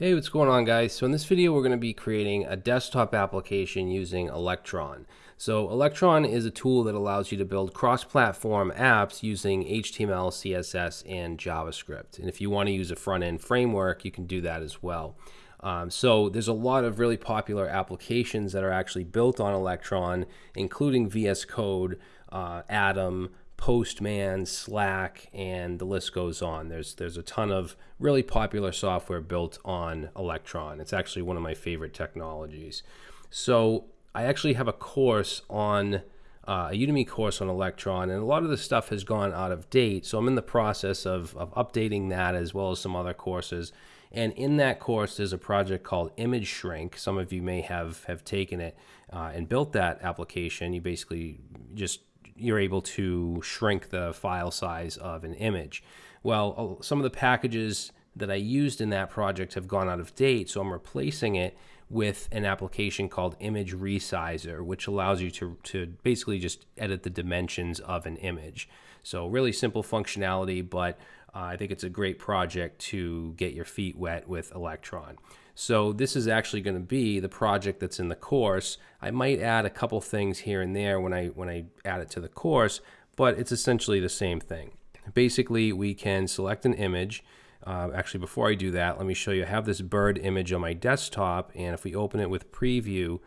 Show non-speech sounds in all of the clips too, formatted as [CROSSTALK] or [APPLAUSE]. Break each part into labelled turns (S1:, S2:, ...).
S1: Hey, what's going on guys? So in this video we're going to be creating a desktop application using Electron. So Electron is a tool that allows you to build cross-platform apps using HTML, CSS, and JavaScript. And if you want to use a front-end framework, you can do that as well. Um, so there's a lot of really popular applications that are actually built on Electron, including VS Code, uh, Atom, Postman, Slack, and the list goes on. There's there's a ton of really popular software built on Electron. It's actually one of my favorite technologies. So I actually have a course on uh, a Udemy course on Electron, and a lot of the stuff has gone out of date. So I'm in the process of, of updating that as well as some other courses. And in that course, there's a project called Image Shrink. Some of you may have have taken it uh, and built that application. You basically just you're able to shrink the file size of an image. Well, some of the packages that I used in that project have gone out of date, so I'm replacing it with an application called Image Resizer, which allows you to, to basically just edit the dimensions of an image. So really simple functionality, but uh, I think it's a great project to get your feet wet with Electron. So this is actually going to be the project that's in the course. I might add a couple things here and there when I when I add it to the course, but it's essentially the same thing. Basically, we can select an image. Uh, actually, before I do that, let me show you. I have this bird image on my desktop, and if we open it with preview,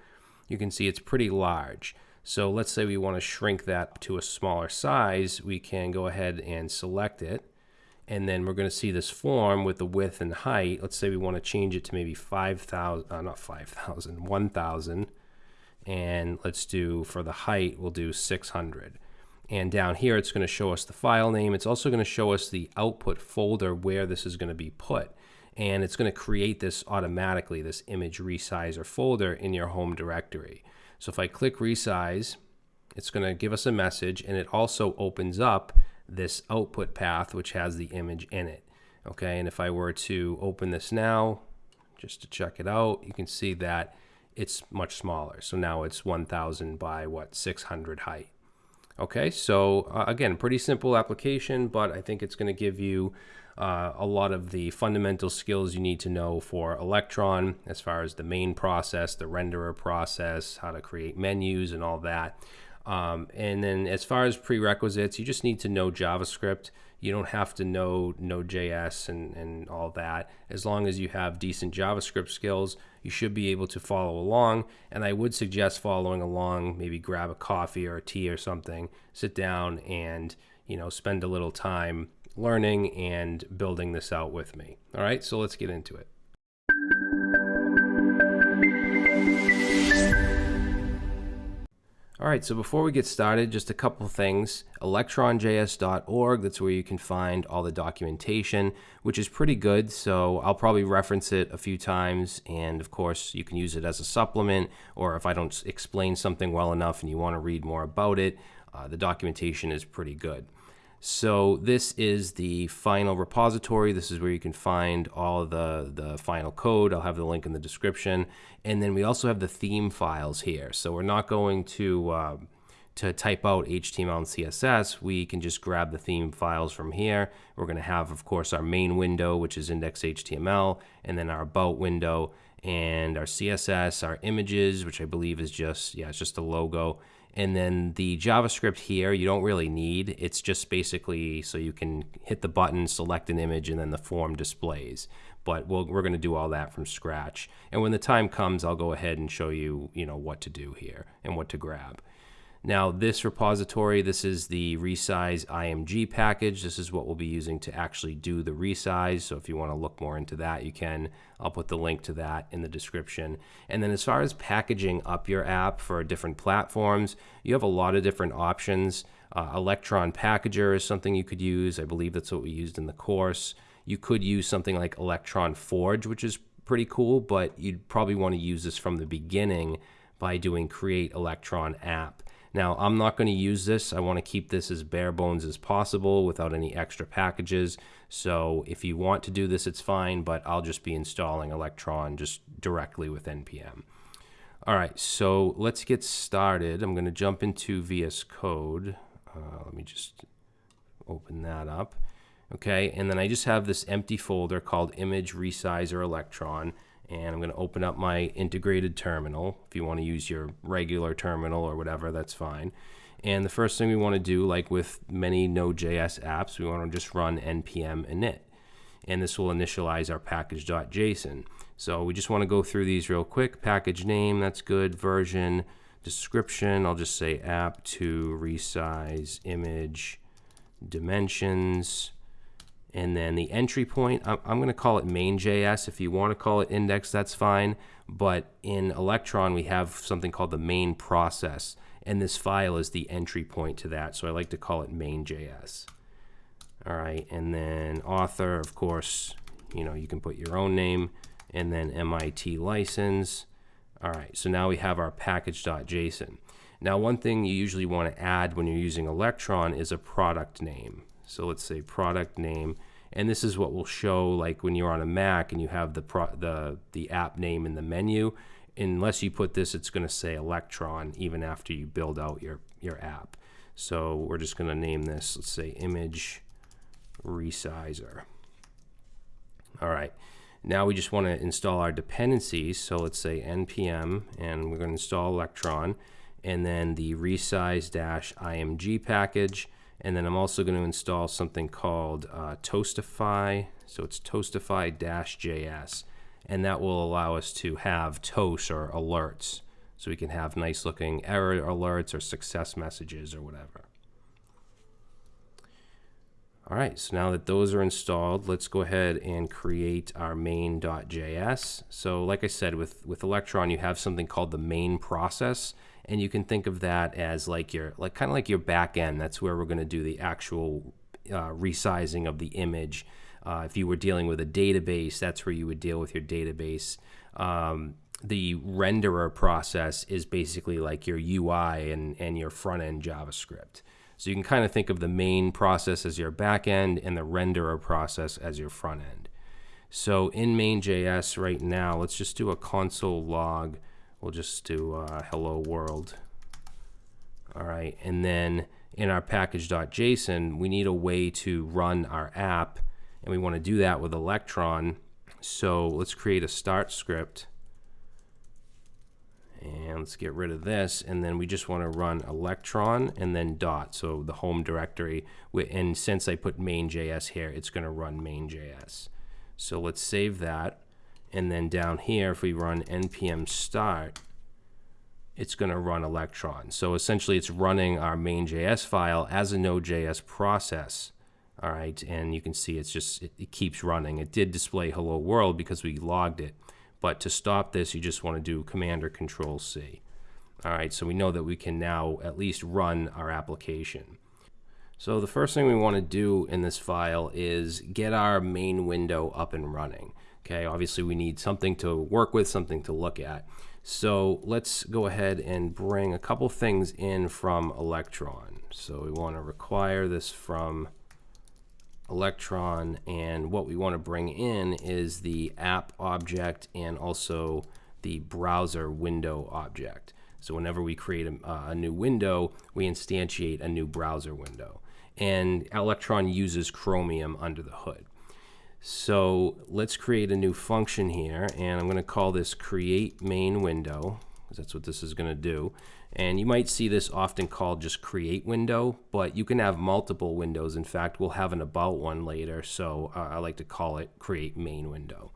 S1: you can see it's pretty large. So let's say we want to shrink that to a smaller size. We can go ahead and select it and then we're going to see this form with the width and height. Let's say we want to change it to maybe 5,000, uh, not 5,000, 1,000. And let's do, for the height, we'll do 600. And down here, it's going to show us the file name. It's also going to show us the output folder where this is going to be put. And it's going to create this automatically, this image resizer folder in your home directory. So if I click resize, it's going to give us a message and it also opens up this output path which has the image in it. Okay, and if I were to open this now, just to check it out, you can see that it's much smaller. So now it's 1000 by what, 600 height. Okay, so uh, again, pretty simple application, but I think it's going to give you uh, a lot of the fundamental skills you need to know for Electron as far as the main process, the renderer process, how to create menus and all that. Um, and then as far as prerequisites, you just need to know JavaScript. You don't have to know Node.js and, and all that. As long as you have decent JavaScript skills, you should be able to follow along. And I would suggest following along, maybe grab a coffee or a tea or something, sit down and, you know, spend a little time learning and building this out with me. All right, so let's get into it. All right, so before we get started, just a couple things. electronjs.org, that's where you can find all the documentation, which is pretty good. So I'll probably reference it a few times. And of course, you can use it as a supplement, or if I don't explain something well enough and you want to read more about it, uh, the documentation is pretty good. So this is the final repository. This is where you can find all the, the final code. I'll have the link in the description. And then we also have the theme files here. So we're not going to, uh, to type out HTML and CSS. We can just grab the theme files from here. We're going to have, of course, our main window, which is index.html, and then our about window, and our CSS, our images, which I believe is just, yeah, it's just a logo and then the JavaScript here, you don't really need. It's just basically so you can hit the button, select an image, and then the form displays. But we we are going to do all that from scratch. And when the time comes, I'll go ahead and show you, you know, what to do here and what to grab. Now this repository, this is the resize IMG package. This is what we'll be using to actually do the resize. So if you want to look more into that, you can. I'll put the link to that in the description. And then as far as packaging up your app for different platforms, you have a lot of different options. Uh, Electron Packager is something you could use. I believe that's what we used in the course. You could use something like Electron Forge, which is pretty cool, but you'd probably want to use this from the beginning by doing Create Electron App. Now, I'm not going to use this. I want to keep this as bare bones as possible without any extra packages. So if you want to do this, it's fine, but I'll just be installing Electron just directly with NPM. All right, so let's get started. I'm going to jump into VS Code. Uh, let me just open that up. Okay, and then I just have this empty folder called image resizer electron and I'm going to open up my integrated terminal. If you want to use your regular terminal or whatever, that's fine. And the first thing we want to do, like with many Node.js apps, we want to just run npm init. And this will initialize our package.json. So we just want to go through these real quick. Package name, that's good. Version, description, I'll just say app to resize image dimensions. And then the entry point, I'm, going to call it main.js. If you want to call it index, that's fine. But in Electron, we have something called the main process. And this file is the entry point to that. So I like to call it main.js. All right. And then author, of course, you know, you can put your own name and then MIT license. All right. So now we have our package.json. Now, one thing you usually want to add when you're using Electron is a product name. So let's say product name, and this is what will show like when you're on a Mac and you have the pro the the app name in the menu. Unless you put this, it's going to say Electron even after you build out your your app. So we're just going to name this. Let's say image resizer. All right. Now we just want to install our dependencies. So let's say npm, and we're going to install Electron, and then the resize-img package and then I'm also going to install something called uh, Toastify. So it's Toastify-JS. And that will allow us to have toast or alerts. So we can have nice looking error alerts or success messages or whatever. All right, so now that those are installed, let's go ahead and create our main.js. So like I said, with, with Electron, you have something called the main process and you can think of that as like your like kind of like your back end that's where we're going to do the actual uh, resizing of the image uh, if you were dealing with a database that's where you would deal with your database um, the renderer process is basically like your UI and, and your front end JavaScript. So you can kind of think of the main process as your back end and the renderer process as your front end. So in main.js right now, let's just do a console log we'll just do uh, hello world. All right, and then in our package.json, we need a way to run our app, and we want to do that with Electron. So let's create a start script. And let's get rid of this, and then we just want to run Electron and then dot, so the home directory. And since I put main.js here, it's going to run main.js. So let's save that. And then down here, if we run npm start, it's going to run Electron. So essentially, it's running our main.js file as a Node.js process. All right, and you can see it's just it, it, keeps running. It did display hello world because we logged it, but to stop this, you just want to do Command or Control C. All right, so we know that we can now at least run our application. So the first thing we want to do in this file is get our main window up and running. Okay, obviously we need something to work with, something to look at. So let's go ahead and bring a couple things in from Electron. So we want to require this from Electron and what we want to bring in is the app object and also the browser window object. So whenever we create a, uh, a new window, we instantiate a new browser window. And Electron uses Chromium under the hood. So let's create a new function here, and I'm going to call this create main window, because that's what this is going to do. And you might see this often called just create window, but you can have multiple windows. In fact, we'll have an about one later, so uh, I like to call it create main window.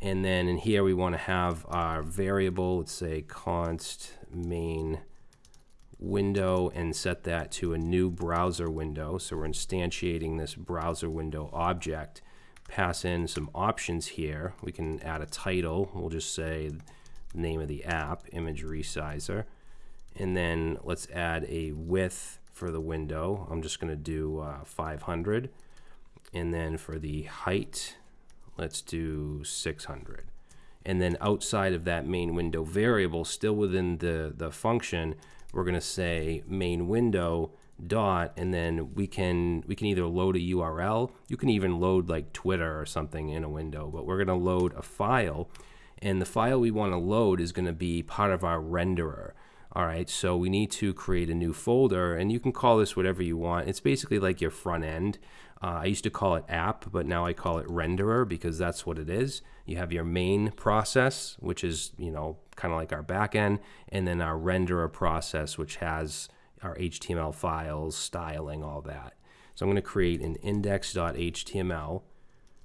S1: And then in here we want to have our variable, let's say const main window and set that to a new browser window. So we're instantiating this browser window object pass in some options here. We can add a title. We'll just say name of the app, image resizer. And then let's add a width for the window. I'm just going to do uh, 500. And then for the height, let's do 600. And then outside of that main window variable, still within the, the function, we're going to say main window dot and then we can we can either load a URL you can even load like Twitter or something in a window but we're going to load a file and the file we want to load is going to be part of our renderer all right so we need to create a new folder and you can call this whatever you want it's basically like your front end Uh, I used to call it app, but now I call it renderer because that's what it is. You have your main process, which is, you know, kind of like our backend, and then our renderer process, which has our HTML files, styling, all that. So I'm going to create an index.html,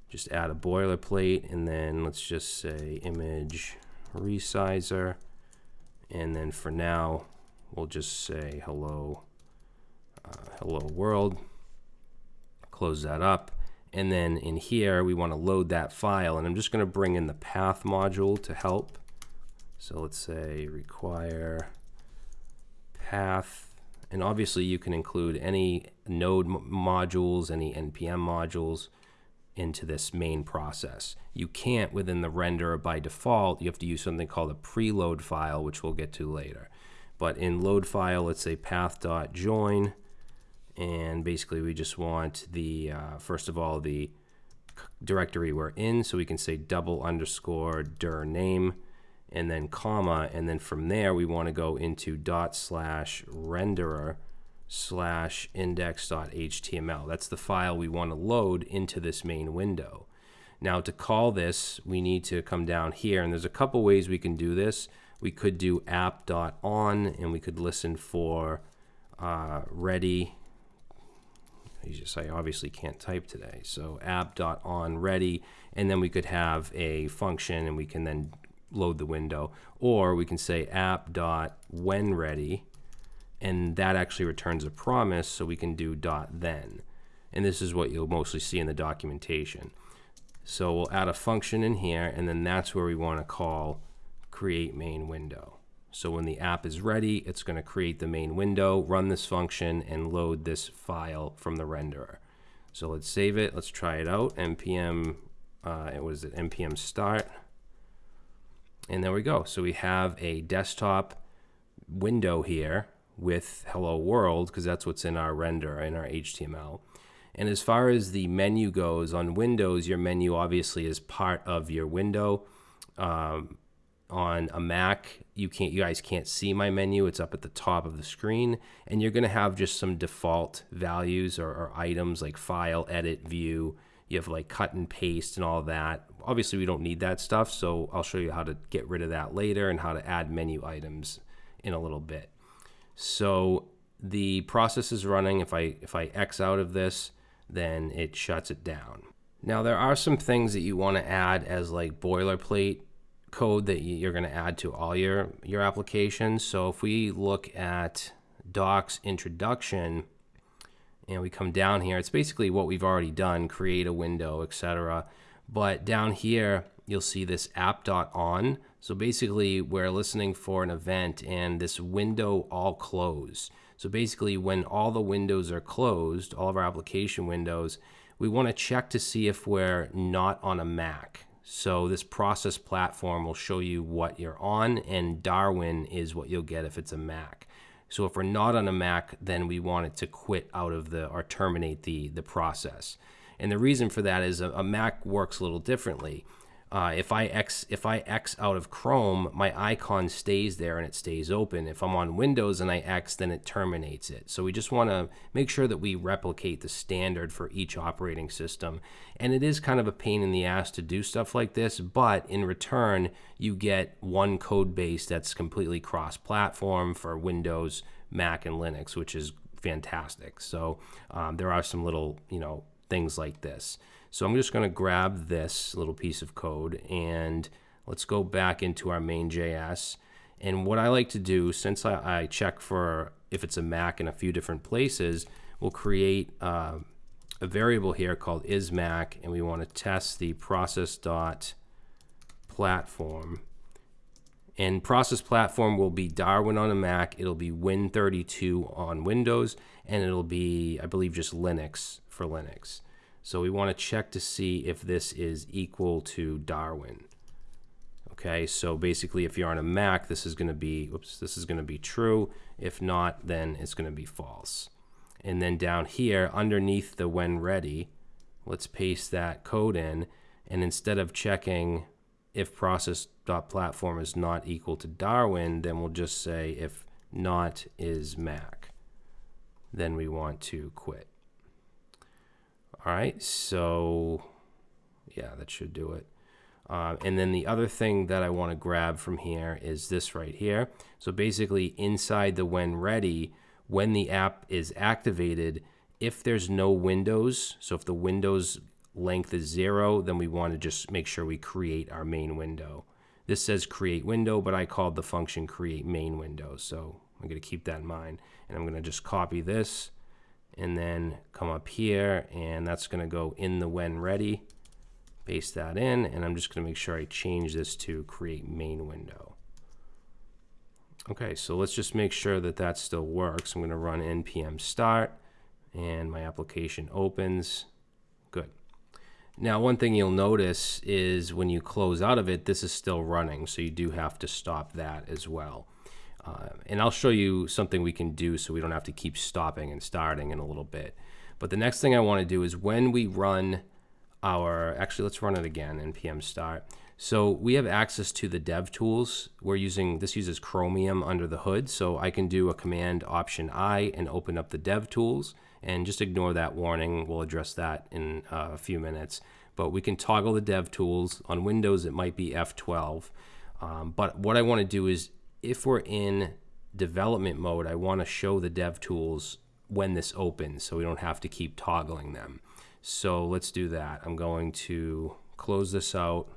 S1: just add a boilerplate, and then let's just say image resizer. And then for now, we'll just say hello, uh, hello world. Close that up. And then in here, we want to load that file. And I'm just going to bring in the path module to help. So let's say require path and obviously you can include any node modules, any NPM modules into this main process. You can't within the renderer by default. You have to use something called a preload file, which we'll get to later. But in load file, let's say path.join, and basically we just want the, uh, first of all, the directory we're in, so we can say double underscore dir name, and then comma, and then from there we want to go into dot slash renderer slash index.html. That's the file we want to load into this main window. Now to call this, we need to come down here, and there's a couple ways we can do this. We could do app.on, and we could listen for uh, ready. Just, I obviously can't type today. So app.on ready, and then we could have a function, and we can then load the window. Or we can say app dot when ready, and that actually returns a promise, so we can do dot then. And this is what you'll mostly see in the documentation. So we'll add a function in here, and then that's where we want to call create main window. So when the app is ready, it's going to create the main window, run this function, and load this file from the renderer. So let's save it. Let's try it out. npm, uh, it was it npm start. And there we go. So we have a desktop window here with hello world because that's what's in our render in our HTML. And as far as the menu goes on Windows, your menu obviously is part of your window. Um, on a Mac, you can't, you guys can't see my menu. It's up at the top of the screen, and you're going to have just some default values or, or items like file, edit, view. You have like cut and paste and all that obviously we don't need that stuff, so I'll show you how to get rid of that later and how to add menu items in a little bit. So the process is running. If I, if I X out of this, then it shuts it down. Now there are some things that you want to add as like boilerplate code that you're going to add to all your, your applications. So if we look at docs introduction and we come down here, it's basically what we've already done, create a window, etc. But down here, you'll see this app.on. So basically, we're listening for an event and this window all closed. So basically, when all the windows are closed, all of our application windows, we want to check to see if we're not on a Mac. So this process platform will show you what you're on, and Darwin is what you'll get if it's a Mac. So if we're not on a Mac, then we want it to quit out of the or terminate the the process. And the reason for that is a, a Mac works a little differently. Uh, if I X if I X out of Chrome, my icon stays there and it stays open. If I'm on Windows and I X, then it terminates it. So we just want to make sure that we replicate the standard for each operating system. And it is kind of a pain in the ass to do stuff like this, but in return, you get one code base that's completely cross-platform for Windows, Mac, and Linux, which is fantastic. So um, there are some little, you know, things like this. So I'm just going to grab this little piece of code and let's go back into our main.js. And what I like to do, since I, I, check for if it's a Mac in a few different places, we'll create uh, a variable here called isMac, and we want to test the process dot platform. And process platform will be Darwin on a Mac, it'll be Win32 on Windows, and it'll be, I believe, just Linux for Linux. So we want to check to see if this is equal to Darwin. Okay, so basically if you're on a Mac, this is going to be, oops, this is going to be true. If not, then it's going to be false. And then down here, underneath the when ready, let's paste that code in. And instead of checking if process.platform is not equal to Darwin, then we'll just say if not is Mac. Then we want to quit. All right, so yeah, that should do it. Uh, and then the other thing that I want to grab from here is this right here. So basically inside the when ready, when the app is activated, if there's no windows, so if the windows length is zero, then we want to just make sure we create our main window. This says create window, but I called the function create main window. So I'm going to keep that in mind. And I'm going to just copy this and then come up here and that's going to go in the when ready. Paste that in and I'm just going to make sure I change this to create main window. Okay, so let's just make sure that that still works. I'm going to run npm start and my application opens. Good. Now, one thing you'll notice is when you close out of it, this is still running, so you do have to stop that as well. Uh, and I'll show you something we can do so we don't have to keep stopping and starting in a little bit. But the next thing I want to do is when we run our, actually let's run it again, npm start. So we have access to the dev tools. We're using, this uses Chromium under the hood, so I can do a command option I and open up the dev tools and just ignore that warning. We'll address that in uh, a few minutes. But we can toggle the dev tools. On Windows, it might be F12. Um, but what I want to do is if we're in development mode, I want to show the dev tools when this opens so we don't have to keep toggling them. So let's do that. I'm going to close this out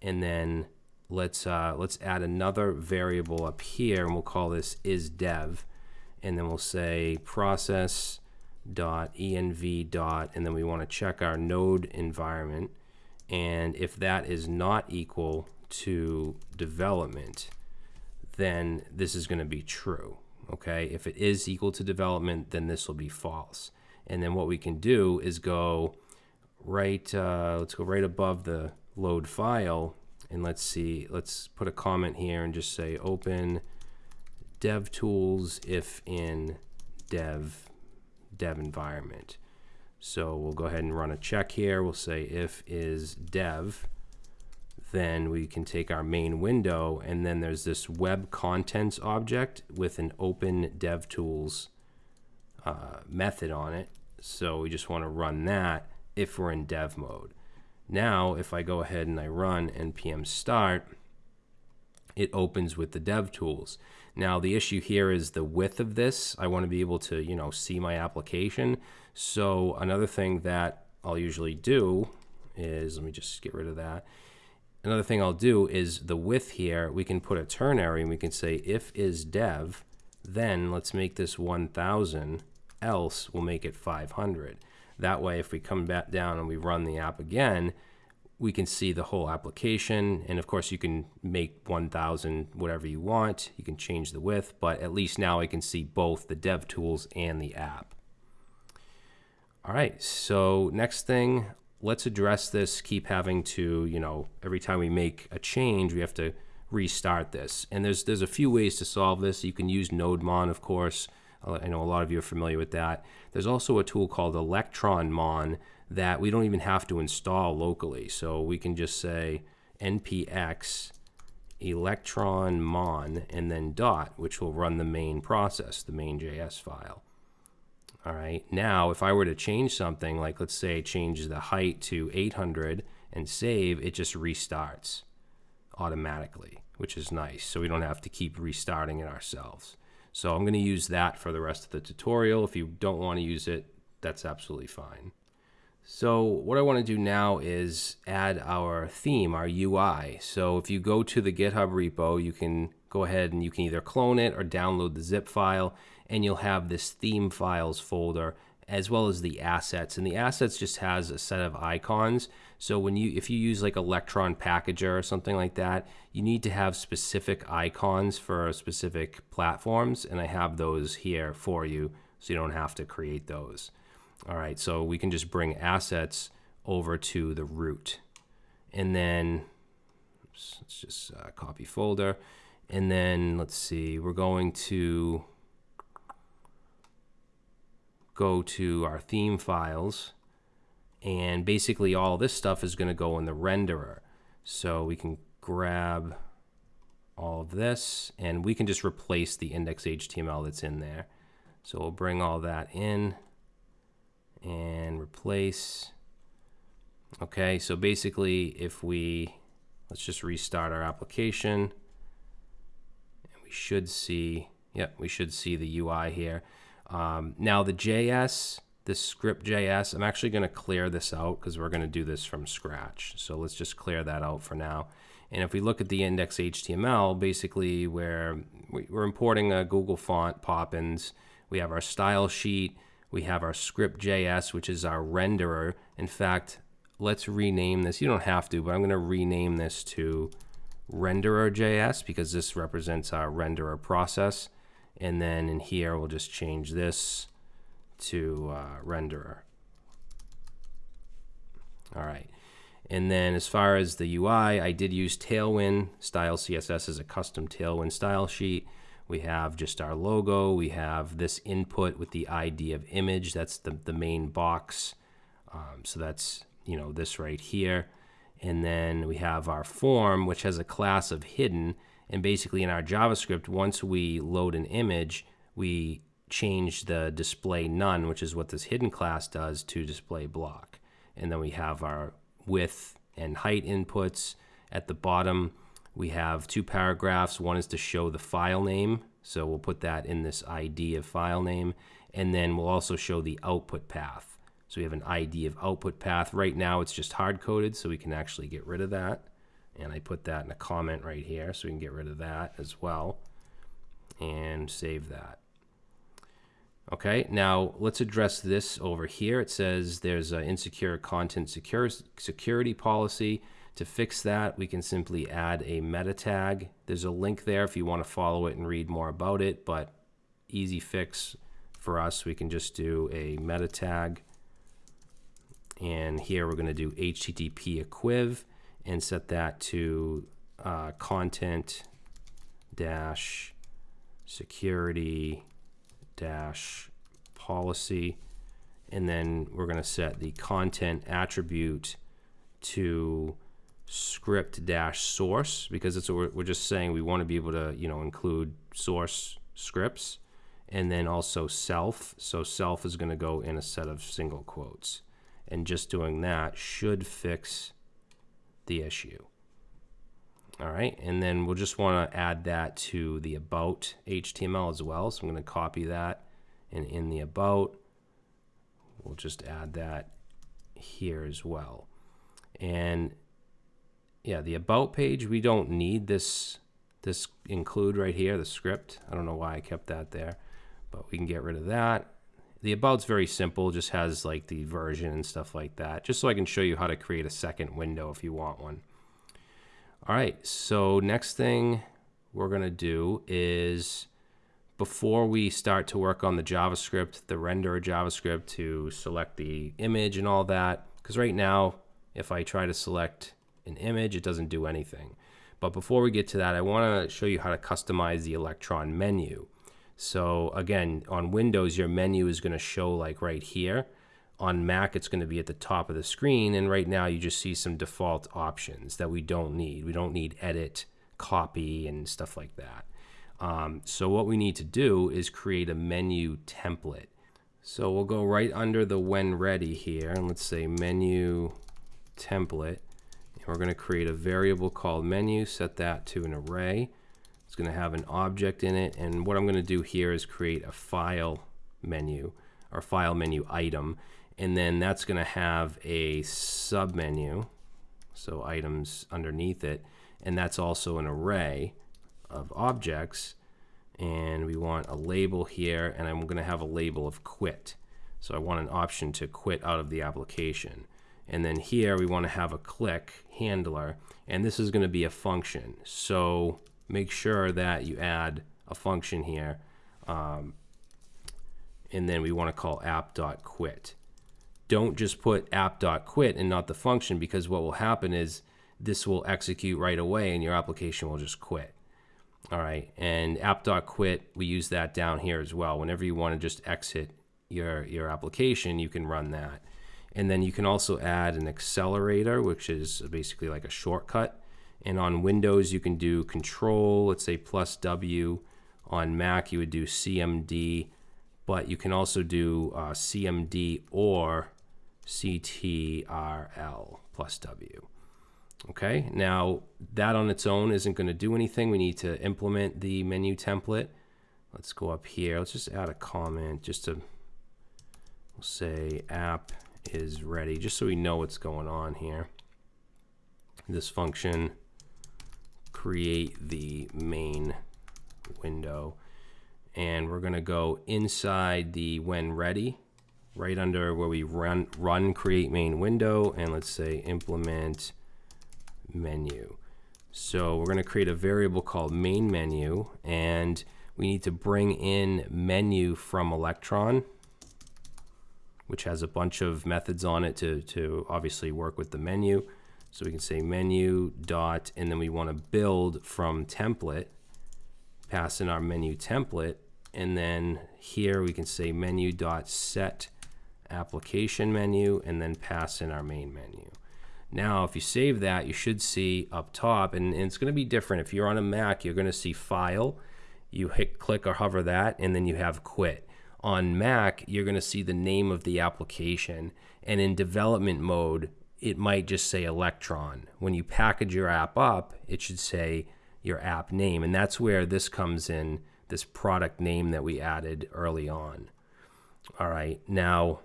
S1: and then let's uh, let's add another variable up here and we'll call this is dev and then we'll say process dot env dot and then we want to check our node environment and if that is not equal to development then this is going to be true okay? If it is equal to development then this will be false. And then what we can do is go right uh, let's go right above the load file and let's see let's put a comment here and just say open dev tools if in dev dev environment. So we'll go ahead and run a check here. We'll say if is dev then we can take our main window and then there's this web contents object with an open dev tools uh, method on it so we just want to run that if we're in dev mode now, if I go ahead and I run npm start, it opens with the dev tools. Now, the issue here is the width of this. I want to be able to, you know, see my application. So another thing that I'll usually do is, let me just get rid of that. Another thing I'll do is the width here, we can put a ternary and we can say if is dev, then let's make this 1000, else we'll make it 500. That way, if we come back down and we run the app again, we can see the whole application. And of course, you can make 1000 whatever you want. You can change the width, but at least now I can see both the dev tools and the app. All right, so next thing, let's address this. Keep having to, you know, every time we make a change, we have to restart this. And there's there's a few ways to solve this. You can use NodeMon, of course. Uh, I know a lot of you are familiar with that. There's also a tool called ElectronMon that we don't even have to install locally. So we can just say npx electronmon and then dot, which will run the main process, the main.js file. All right, now if I were to change something, like let's say change the height to 800 and save, it just restarts automatically, which is nice. So we don't have to keep restarting it ourselves. So I'm going to use that for the rest of the tutorial. If you don't want to use it, that's absolutely fine. So what I want to do now is add our theme, our UI. So if you go to the GitHub repo, you can go ahead and you can either clone it or download the zip file and you'll have this theme files folder as well as the assets. And the assets just has a set of icons. So when you if you use like Electron Packager or something like that, you need to have specific icons for specific platforms. And I have those here for you so you don't have to create those. All right, so we can just bring assets over to the root. And then let's just uh, copy folder. And then let's see, we're going to go to our theme files and basically all this stuff is going to go in the renderer. So we can grab all of this and we can just replace the index HTML that's in there. So we'll bring all that in and replace. Okay, so basically if we, let's just restart our application. And we should see, yep, we should see the UI here. Um, now the JS, the script JS, I'm actually going to clear this out because we're going to do this from scratch. So let's just clear that out for now. And if we look at the index HTML, basically where we're importing a Google font, Poppins, we have our style sheet, we have our script JS, which is our renderer. In fact, let's rename this. You don't have to, but I'm going to rename this to renderer JS because this represents our renderer process. And then in here, we'll just change this to uh, renderer. All right. And then as far as the UI, I did use Tailwind style CSS as a custom Tailwind style sheet. We have just our logo. We have this input with the ID of image. That's the, the main box. Um, so that's, you know, this right here. And then we have our form, which has a class of hidden. And basically in our JavaScript, once we load an image, we change the display none, which is what this hidden class does, to display block. And then we have our width and height inputs. At the bottom, we have two paragraphs. One is to show the file name. So we'll put that in this ID of file name. And then we'll also show the output path. So we have an ID of output path. Right now it's just hard coded, so we can actually get rid of that. And I put that in a comment right here, so we can get rid of that as well. And save that. Okay, now let's address this over here. It says there's an insecure content secure, security policy. To fix that, we can simply add a meta tag. There's a link there if you want to follow it and read more about it, but easy fix for us. We can just do a meta tag. And here we're going to do HTTP equiv and set that to uh, content dash security dash policy. And then we're going to set the content attribute to script dash source because it's we're, we're just saying we want to be able to you know include source scripts and then also self so self is going to go in a set of single quotes and just doing that should fix the issue all right and then we'll just want to add that to the about HTML as well so I'm going to copy that and in the about we'll just add that here as well and yeah, the about page, we don't need this this include right here, the script. I don't know why I kept that there, but we can get rid of that. The about's very simple, just has like the version and stuff like that, just so I can show you how to create a second window if you want one. All right, so next thing we're gonna do is before we start to work on the JavaScript, the render JavaScript to select the image and all that, because right now, if I try to select an image, it doesn't do anything. But before we get to that, I want to show you how to customize the Electron menu. So again, on Windows, your menu is going to show like right here. On Mac, it's going to be at the top of the screen. And right now, you just see some default options that we don't need. We don't need edit, copy, and stuff like that. Um, so what we need to do is create a menu template. So we'll go right under the when ready here, and let's say menu template. And We're going to create a variable called menu, set that to an array. It's going to have an object in it, and what I'm going to do here is create a file menu, or file menu item, and then that's going to have a submenu, so items underneath it, and that's also an array of objects, and we want a label here, and I'm going to have a label of quit. So I want an option to quit out of the application. And then here we want to have a click handler, and this is going to be a function. So make sure that you add a function here. Um, and then we want to call app.quit. Don't just put app.quit and not the function because what will happen is this will execute right away and your application will just quit. All right, and app.quit, we use that down here as well. Whenever you want to just exit your, your application, you can run that. And then you can also add an accelerator, which is basically like a shortcut. And on Windows, you can do Control, let's say plus W. On Mac, you would do CMD but you can also do uh, CMD or CTRL plus W. Okay, now that on its own isn't going to do anything. We need to implement the menu template. Let's go up here. Let's just add a comment just to say app is ready, just so we know what's going on here. This function create the main window. And we're going to go inside the when ready right under where we run run create main window and let's say implement menu. So we're going to create a variable called main menu and we need to bring in menu from electron which has a bunch of methods on it to, to obviously work with the menu so we can say menu dot and then we want to build from template pass in our menu template and then here we can say menu dot set application menu and then pass in our main menu. Now, if you save that, you should see up top, and, and it's going to be different. If you're on a Mac, you're going to see File. You hit click or hover that, and then you have Quit. On Mac, you're going to see the name of the application, and in development mode, it might just say Electron. When you package your app up, it should say your app name, and that's where this comes in, this product name that we added early on. All right, now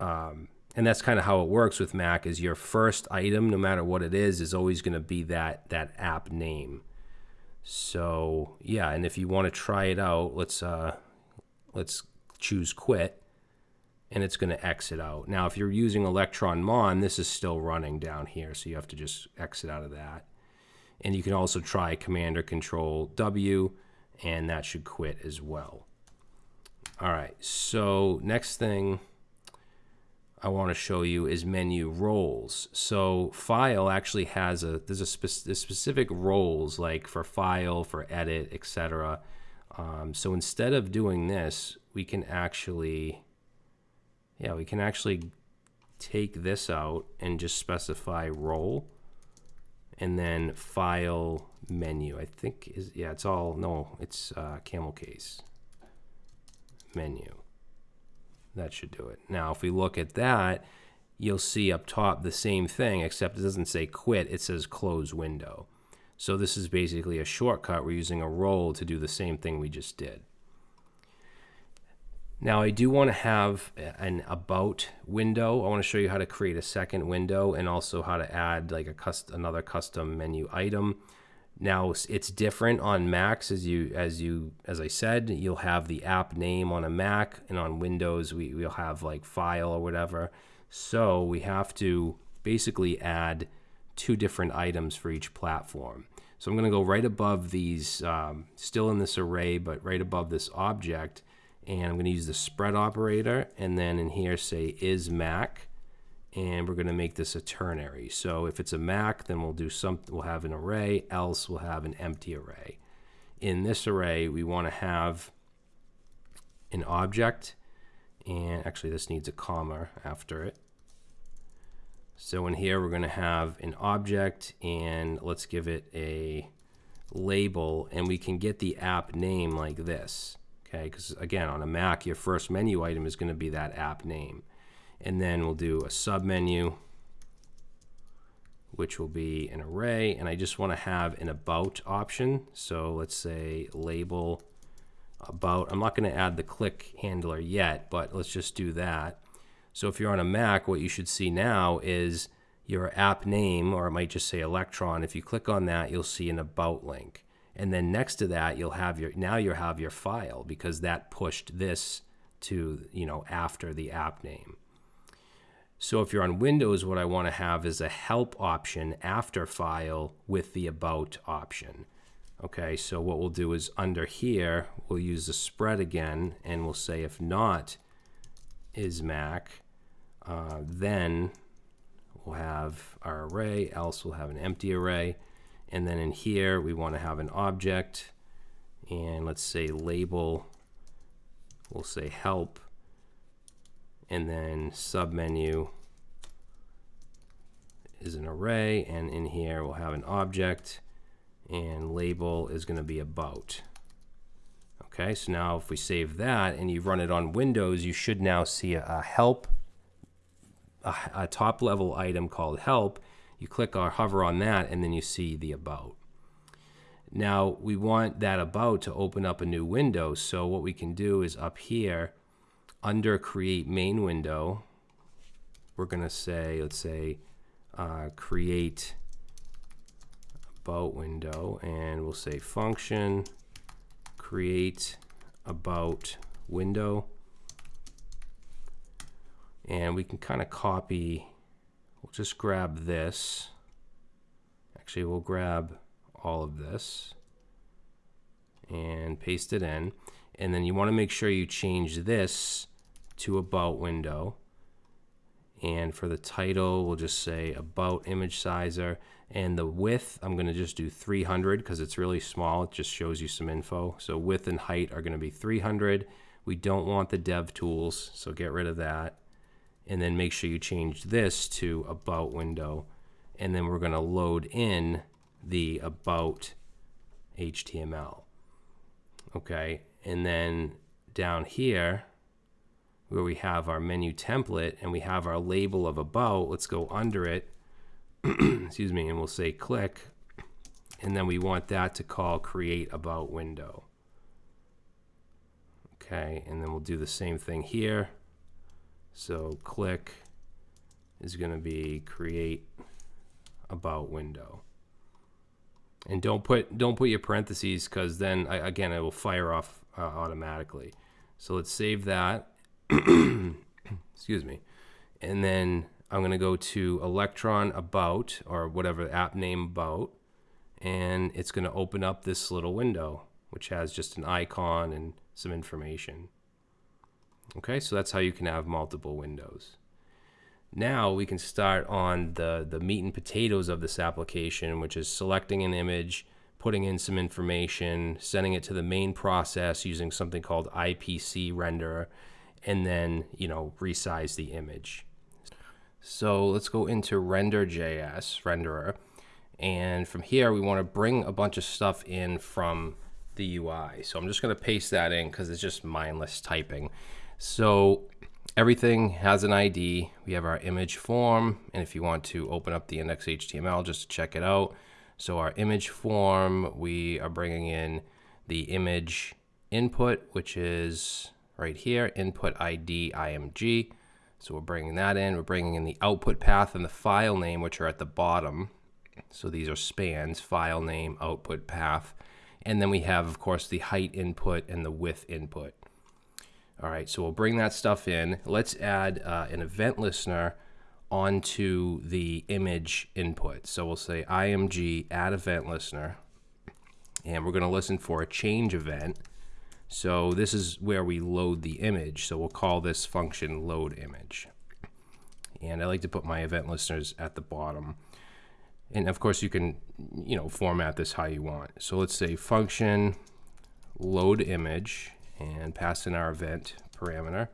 S1: um, and that's kind of how it works with Mac is your first item, no matter what it is, is always going to be that that app name. So yeah, and if you want to try it out, let's uh, let's choose quit, and it's going to exit out. Now, if you're using Electron Mon, this is still running down here, so you have to just exit out of that. And you can also try Command or Control W, and that should quit as well. All right, so next thing I want to show you is menu roles. So file actually has a there's a, spe a specific roles like for file, for edit, etc. Um, so instead of doing this, we can actually yeah we can actually take this out and just specify role and then file menu. I think is yeah it's all no it's uh, camel case menu. That should do it. Now, if we look at that, you'll see up top the same thing, except it doesn't say quit, it says close window. So this is basically a shortcut. We're using a role to do the same thing we just did. Now I do want to have an about window. I want to show you how to create a second window and also how to add like a custom, another custom menu item. Now it's different on Macs as you as you as I said, you'll have the app name on a Mac and on Windows we, we'll have like file or whatever. So we have to basically add two different items for each platform. So I'm going to go right above these, um, still in this array, but right above this object, and I'm going to use the spread operator, and then in here say is Mac, and we're going to make this a ternary. So if it's a Mac, then we'll do some, we'll have an array, else we'll have an empty array. In this array, we want to have an object, and actually this needs a comma after it. So in here, we're going to have an object, and let's give it a label, and we can get the app name like this. Okay, because again, on a Mac, your first menu item is going to be that app name. And then we'll do a submenu which will be an array. And I just want to have an about option. So let's say label about. I'm not going to add the click handler yet but let's just do that. So if you're on a Mac what you should see now is your app name or it might just say electron. If you click on that you'll see an about link and then next to that you'll have your now you'll have your file because that pushed this to you know after the app name so if you're on Windows, what I want to have is a help option after file with the about option. Okay, so what we'll do is under here, we'll use the spread again, and we'll say if not is Mac, uh, then we'll have our array, else we'll have an empty array. And then in here, we want to have an object, and let's say label, we'll say help, and then submenu is an array. And in here we'll have an object. And label is going to be about. Okay, so now if we save that and you run it on Windows, you should now see a, help, a, a top level item called help. You click or hover on that and then you see the about. Now we want that about to open up a new window. So what we can do is up here under create main window, we're going to say, let's say, uh, create about window and we'll say function create about window and we can kind of copy we'll just grab this. Actually we'll grab all of this and paste it in. And then you want to make sure you change this to about window. And for the title we'll just say about image sizer. And the width I'm going to just do 300 because it's really small. It just shows you some info. So width and height are going to be 300 we don't want the dev tools so get rid of that and then make sure you change this to about window and then we're going to load in the about HTML okay and then down here where we have our menu template and we have our label of about let's go under it [CLEARS THROAT] excuse me, and we'll say click, and then we want that to call create about window. Okay, and then we'll do the same thing here. So click is going to be create about window. And don't put don't put your parentheses because then I, again it will fire off uh, automatically. So let's save that. [CLEARS THROAT] Excuse me. And then I'm going to go to Electron About, or whatever app name About, and it's going to open up this little window, which has just an icon and some information. Okay, so that's how you can have multiple windows. Now we can start on the, the meat and potatoes of this application, which is selecting an image, putting in some information, sending it to the main process using something called IPC renderer, and then, you know, resize the image. So let's go into render.js, renderer. And from here, we want to bring a bunch of stuff in from the UI. So I'm just going to paste that in because it's just mindless typing. So everything has an ID. We have our image form. And if you want to open up the index.html just to check it out. So our image form, we are bringing in the image input, which is right here, input ID img. So we're bringing that in. We're bringing in the output path and the file name, which are at the bottom. So these are spans, file name, output path. And then we have, of course, the height input and the width input. All right, so we'll bring that stuff in. Let's add uh, an event listener onto the image input. So we'll say img add event listener, and we're going to listen for a change event. So this is where we load the image. So we'll call this function load image. And I like to put my event listeners at the bottom. And of course you can, you know, format this how you want. So let's say function load image and pass in our event parameter.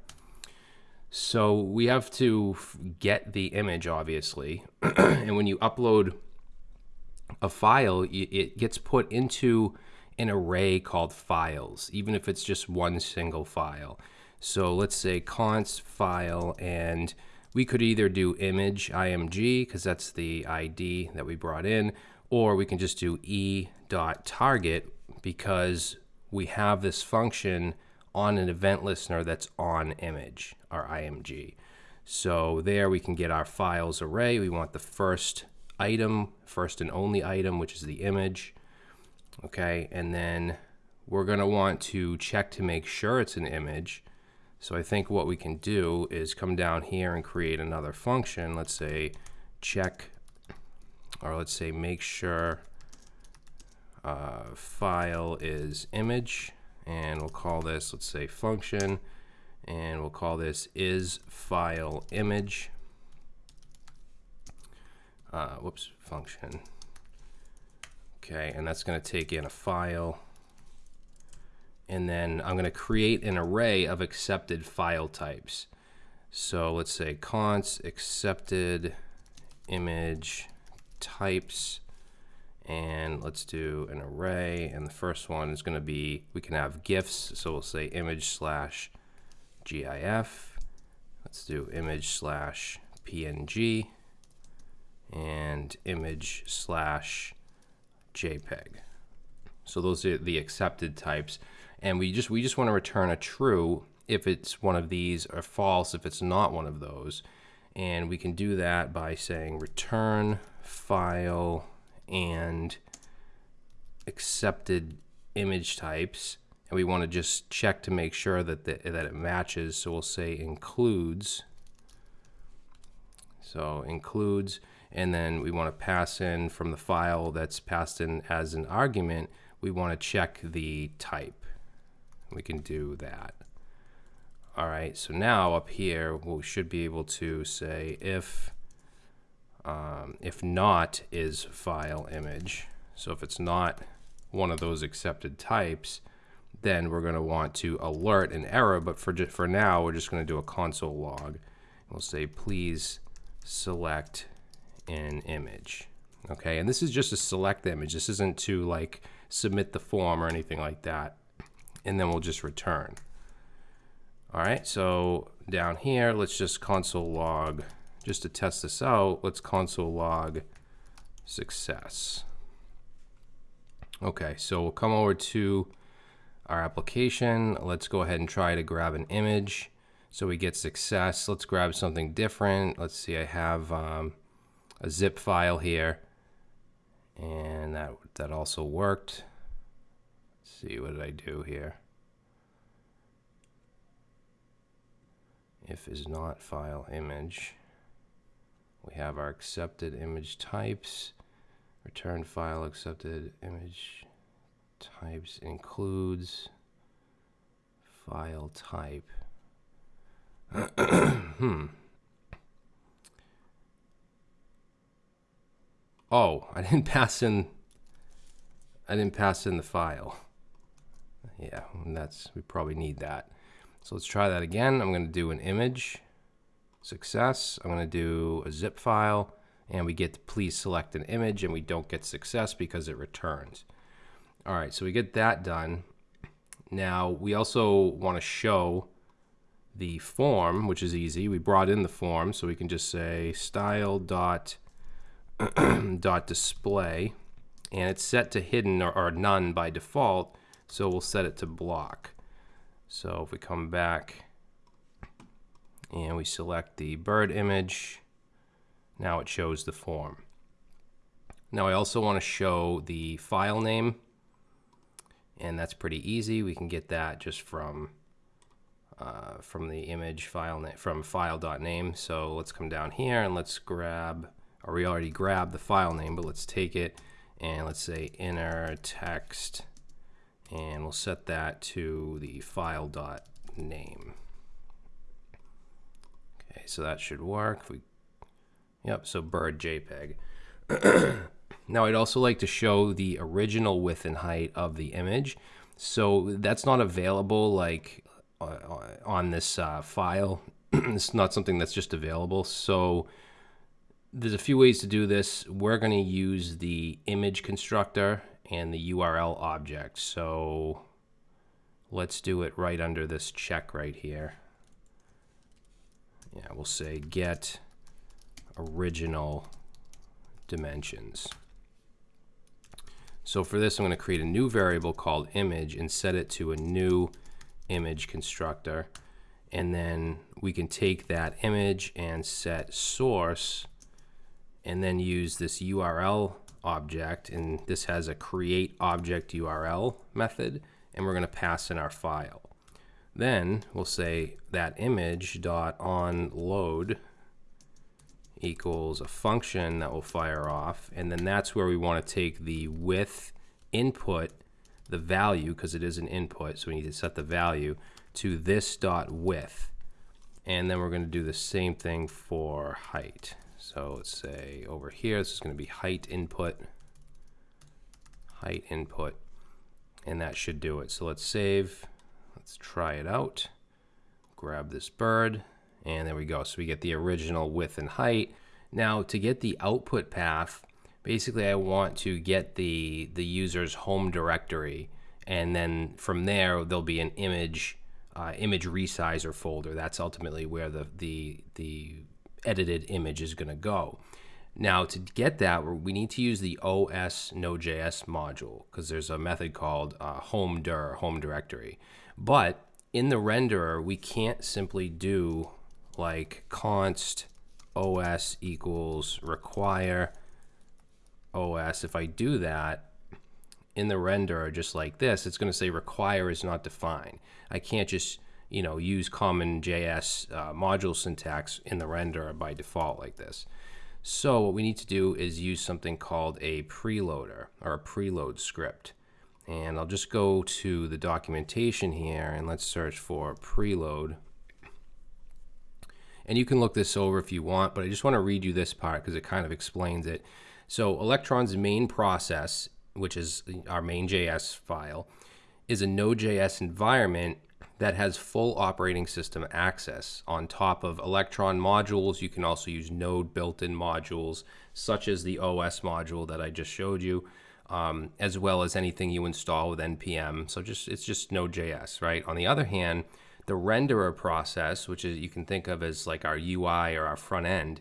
S1: So we have to get the image, obviously. [CLEARS THROAT] and when you upload a file, it gets put into an array called files, even if it's just one single file. So let's say const file, and we could either do image img, because that's the ID that we brought in, or we can just do e dot target because we have this function on an event listener that's on image, our img. So there we can get our files array. We want the first item, first and only item, which is the image okay and then we're going to want to check to make sure it's an image so I think what we can do is come down here and create another function let's say check or let's say make sure uh, file is image and we'll call this let's say function and we'll call this is file image uh, whoops function Okay, and that's going to take in a file. And then I'm going to create an array of accepted file types. So let's say const accepted image types. And let's do an array. And the first one is going to be we can have gifs. So we'll say image slash gif let's do image slash png and image slash jpeg so those are the accepted types. And we just we just want to return a true if it's one of these or false if it's not one of those. And we can do that by saying return file and accepted image types and we want to just check to make sure that the, that it matches. So we'll say includes so includes and then we want to pass in from the file that's passed in as an argument we want to check the type. We can do that. All right so now up here we should be able to say if um, if not is file image. So if it's not one of those accepted types, then we're going to want to alert an error. But for, for now, we're just going to do a console log. We'll say, please select an image. Okay, and this is just a select image. This isn't to like submit the form or anything like that. And then we'll just return. All right, so down here, let's just console log just to test this out, let's console log success. Okay, so we'll come over to our application. Let's go ahead and try to grab an image. So we get success. Let's grab something different. Let's see, I have um, a zip file here. And that, that also worked. Let's see, what did I do here? If is not file image. We have our accepted image types. Return file accepted image types includes file type. [CLEARS THROAT] hmm. Oh, I didn't [LAUGHS] pass in I didn't pass in the file. Yeah, that's we probably need that. So let's try that again. I'm going to do an image success. I'm going to do a zip file and we get please select an image and we don't get success because it returns. All right, so we get that done. Now we also want to show the form, which is easy. We brought in the form, so we can just say style dot [CLEARS THROAT] dot display, and it's set to hidden or, or none by default. So we'll set it to block. So if we come back and we select the bird image. Now it shows the form. Now I also want to show the file name and that's pretty easy. We can get that just from uh, from the image file name from file.name. So let's come down here and let's grab, or we already grabbed the file name, but let's take it and let's say inner text and we'll set that to the file.name. Okay, so that should work. If we, yep, so bird JPEG. [CLEARS THROAT] now I'd also like to show the original width and height of the image. So that's not available like on this uh, file. [CLEARS THROAT] it's not something that's just available. So there's a few ways to do this. We're going to use the image constructor and the URL object. So let's do it right under this check right here yeah, we'll say get original dimensions. So for this, I'm going to create a new variable called image and set it to a new image constructor. And then we can take that image and set source and then use this URL object. And this has a create object URL method. And we're going to pass in our file. Then we'll say that image dot on load equals a function that will fire off. And then that's where we want to take the width input the value because it is an input so we need to set the value to this dot width. And then we're going to do the same thing for height. So let's say over here this is going to be height input height input and that should do it. So let's save Let's try it out. Grab this bird, and there we go. So we get the original width and height. Now, to get the output path, basically I want to get the the user's home directory and then from there there'll be an image uh, image resizer folder. That's ultimately where the the the edited image is going to go. Now to get that, we need to use the OS Node.js module because there's a method called uh, home dir home directory. But in the renderer, we can't simply do like const os equals require os. If I do that, in the renderer just like this, it's going to say require is not defined. I can't just you know use common JS uh, module syntax in the renderer by default like this. So what we need to do is use something called a preloader or a preload script. And I'll just go to the documentation here and let's search for preload. And you can look this over if you want, but I just want to read you this part because it kind of explains it. So Electron's main process which is our main JS file, is a Node.js environment that has full operating system access. On top of Electron modules, you can also use Node built-in modules, such as the OS module that I just showed you, um, as well as anything you install with NPM. So just it's just Node.js, right? On the other hand, the renderer process, which is you can think of as like our UI or our front end,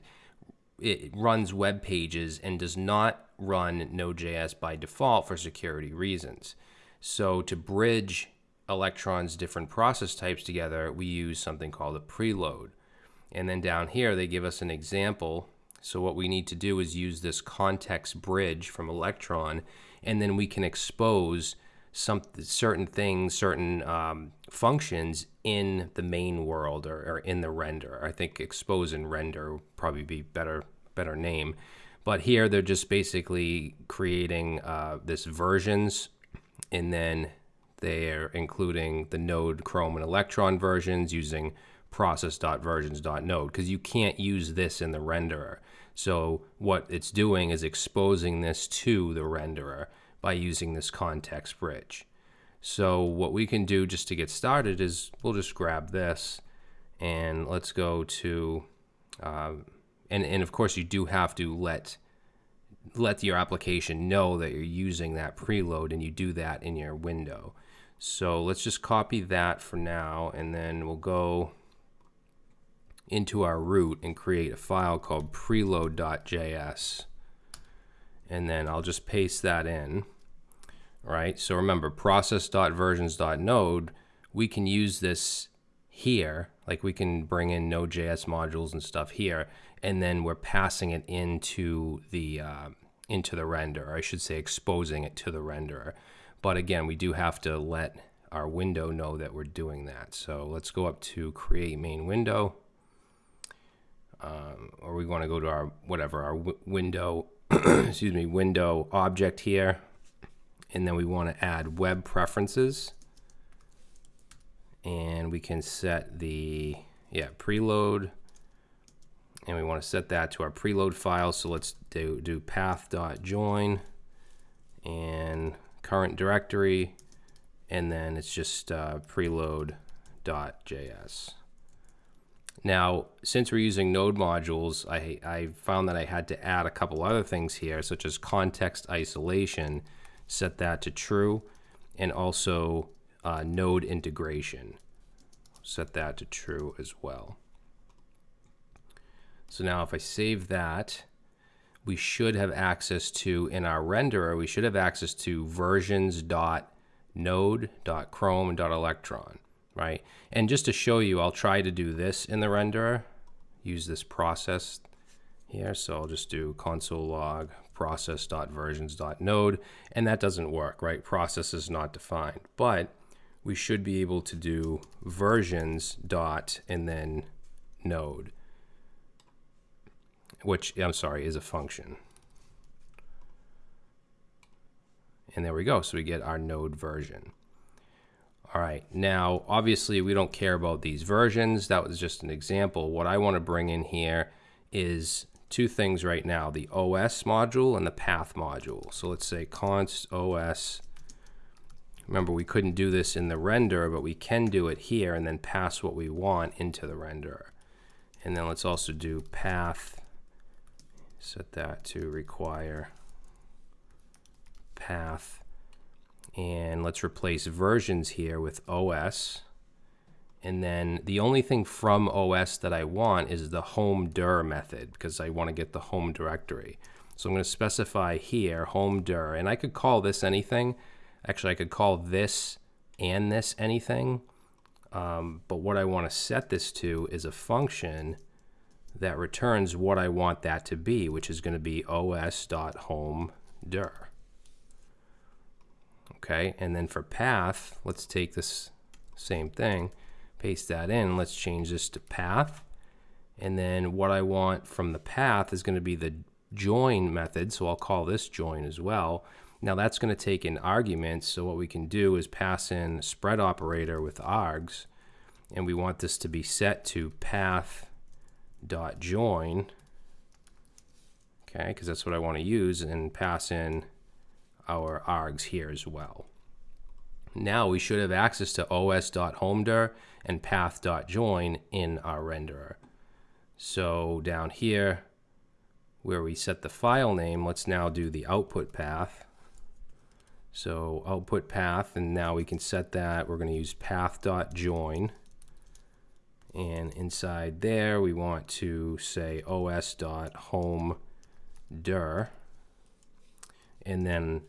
S1: it runs web pages and does not run Node.js by default for security reasons. So to bridge Electron's different process types together, we use something called a preload. And then down here, they give us an example. So what we need to do is use this context bridge from Electron, and then we can expose some certain things, certain um, functions in the main world or, or, in the render. I think expose and render probably be better better name. But here they're just basically creating uh, this versions, and then they're including the Node, Chrome, and Electron versions using process.versions.node because you can't use this in the renderer. So what it's doing is exposing this to the renderer by using this context bridge. So what we can do just to get started is we'll just grab this and let's go to uh, and and of course you do have to let let your application know that you're using that preload and you do that in your window. So let's just copy that for now and then we'll go into our root and create a file called preload.js and then I'll just paste that in right so remember process.versions.node we can use this here like we can bring in node.js modules and stuff here and then we're passing it into the uh, into the render, or I should say exposing it to the renderer. But again, we do have to let our window know that we're doing that. So let's go up to create main window. Um, or we want to go to our whatever our window [CLEARS THROAT] excuse me window object here and then we want to add web preferences and we can set the yeah preload and we want to set that to our preload file. So let's do, do path.join and current directory, and then it's just uh, preload.js. Now, since we're using node modules, I, I found that I had to add a couple other things here, such as context isolation, set that to true, and also uh, node integration, set that to true as well. So now if I save that, we should have access to, in our renderer, we should have access to versions.node.chrome.electron, right? And just to show you, I'll try to do this in the renderer, use this process here. So I'll just do console log process.versions.node, and that doesn't work, right? Process is not defined, but we should be able to do versions dot and then node which I'm sorry is a function. And there we go. So we get our node version. All right, now obviously we don't care about these versions. That was just an example. What I want to bring in here is two things right now, the OS module and the path module. So let's say const OS. Remember, we couldn't do this in the render, but we can do it here and then pass what we want into the renderer. And then let's also do path set that to require path. And let's replace versions here with OS. And then the only thing from OS that I want is the home dir method because I want to get the home directory. So I'm going to specify here home dir, and I could call this anything. Actually, I could call this and this anything. Um, but what I want to set this to is a function that returns what I want that to be, which is going to be os.home dir. Okay, and then for path, let's take this same thing, paste that in, let's change this to path. And then what I want from the path is going to be the join method, so I'll call this join as well. Now that's going to take in arguments, so what we can do is pass in spread operator with args, and we want this to be set to path dot join, okay, because that's what I want to use, and pass in our args here as well. Now we should have access to os.homedir and path.join in our renderer. So down here, where we set the file name, let's now do the output path. So output path, and now we can set that. We're going to use path.join. And inside there, we want to say os.home.dir. And then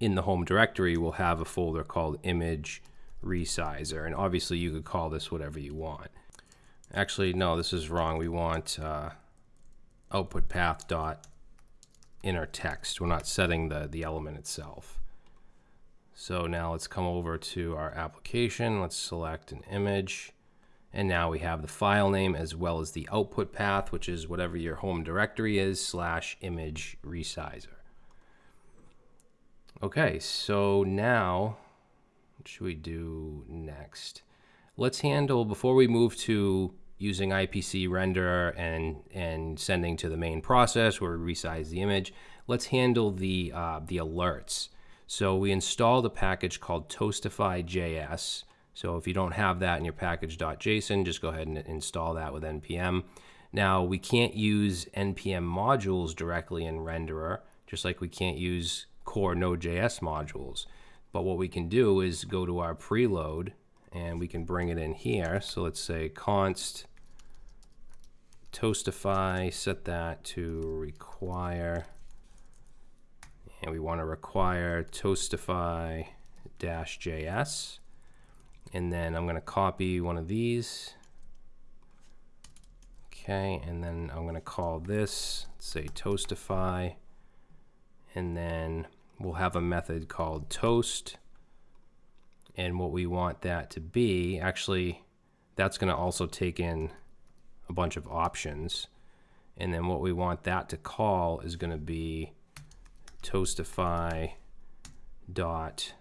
S1: in the home directory, we'll have a folder called image resizer. And obviously, you could call this whatever you want. Actually, no, this is wrong. We want uh, output path dot inner text. We're not setting the, the element itself. So now let's come over to our application. Let's select an image. And now we have the file name as well as the output path, which is whatever your home directory is, slash image resizer. Okay, so now what should we do next? Let's handle, before we move to using IPC render and, and sending to the main process where we resize the image, let's handle the, uh, the alerts. So we installed a package called Toastify.js. So if you don't have that in your package.json, just go ahead and install that with npm. Now we can't use npm modules directly in renderer, just like we can't use core Node.js modules. But what we can do is go to our preload and we can bring it in here. So let's say const toastify, set that to require, and we want to require toastify dash JS. And then I'm going to copy one of these. Okay, and then I'm going to call this, say toastify, and then we'll have a method called toast and what we want that to be, actually, that's going to also take in a bunch of options. And then what we want that to call is going to be toastify dot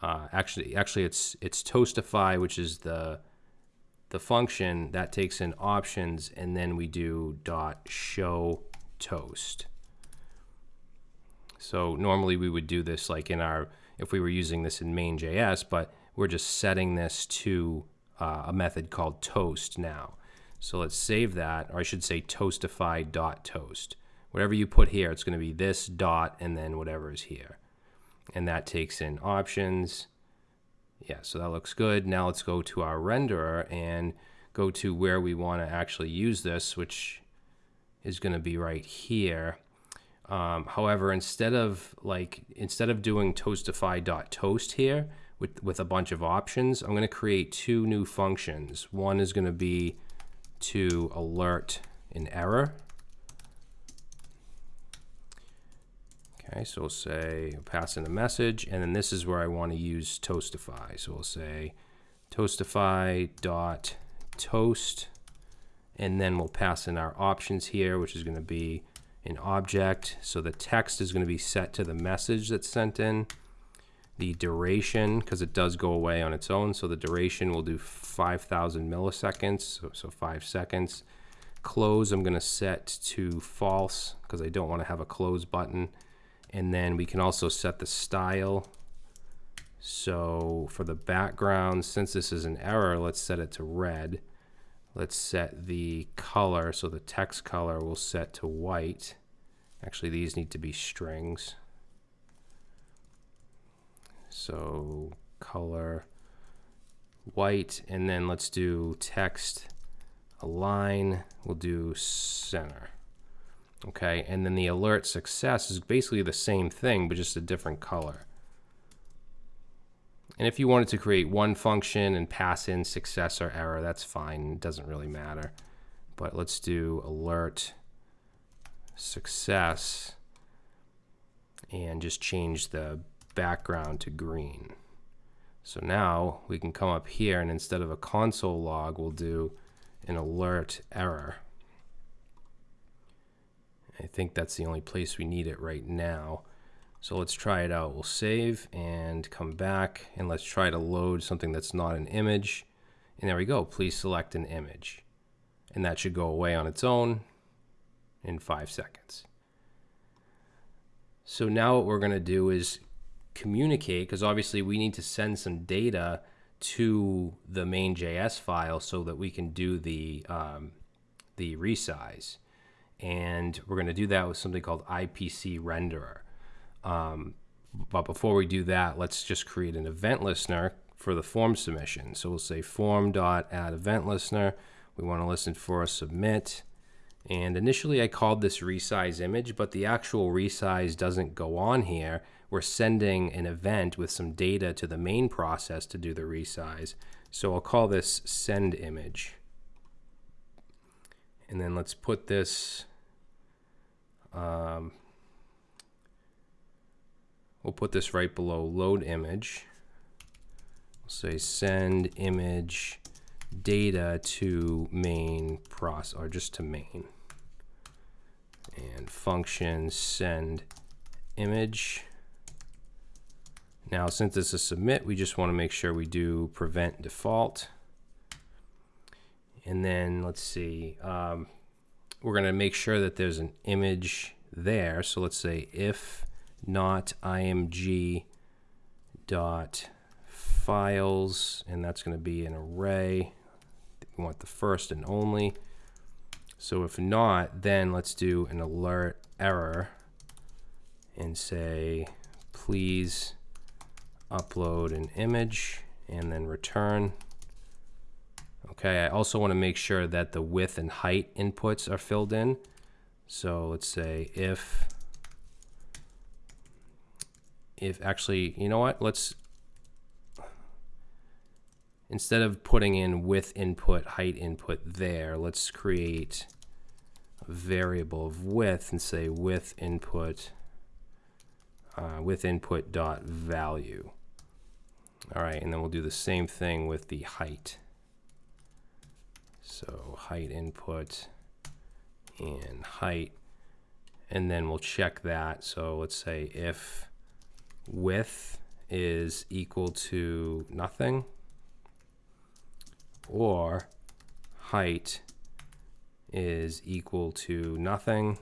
S1: uh, actually actually it's it's toastify which is the the function that takes in options and then we do dot show toast so normally we would do this like in our if we were using this in main.js, but we're just setting this to uh, a method called toast now. So let's save that, or I should say toastify.toast. Whatever you put here, it's going to be this dot and then whatever is here. And that takes in options. Yeah, so that looks good. Now let's go to our renderer and go to where we want to actually use this, which is going to be right here. Um, however, instead of like instead of doing toastify.toast here with, with a bunch of options, I'm going to create two new functions. One is going to be to alert an error. Okay, so we'll say pass in a message, and then this is where I want to use Toastify. So we'll say toastify dot toast, and then we'll pass in our options here, which is going to be an object. So the text is going to be set to the message that's sent in. The duration, because it does go away on its own, so the duration will do 5,000 milliseconds, so, so five seconds. Close, I'm going to set to false, because I don't want to have a close button. And then we can also set the style. So for the background, since this is an error, let's set it to red. Let's set the color, so the text color will set to white. Actually, these need to be strings. So color white, and then let's do text align. We'll do center. Okay, and then the alert success is basically the same thing, but just a different color. And if you wanted to create one function and pass in success or error, that's fine. It doesn't really matter. But let's do alert success and just change the background to green. So now we can come up here and instead of a console log, we'll do an alert error. I think that's the only place we need it right now. So let's try it out. We'll save and come back and let's try to load something that's not an image. And there we go. Please select an image. And that should go away on its own in five seconds. So now what we're going to do is communicate because obviously we need to send some data to the main JS file so that we can do the um, the resize and we're going to do that with something called IPC renderer. Um, but before we do that, let's just create an event listener for the form submission. So we'll say form dot add event listener. We want to listen for a submit. And initially I called this resize image, but the actual resize doesn't go on here. We're sending an event with some data to the main process to do the resize. So I'll call this send image. And then let's put this, um, we'll put this right below load image. We'll say send image data to main process, or just to main. And function send image. Now, since this is submit, we just want to make sure we do prevent default. And then let's see, um, we're going to make sure that there's an image there. So let's say if not img dot files, and that's going to be an array. We want the first and only. So if not, then let's do an alert error and say, please upload an image and then return. Okay, I also want to make sure that the width and height inputs are filled in. So let's say if, if actually, you know what, let's, instead of putting in width input, height input there, let's create a variable of width and say width input, uh, width input dot value. All right, and then we'll do the same thing with the height. So height input and height, and then we'll check that. So let's say if width is equal to nothing, or height is equal to nothing,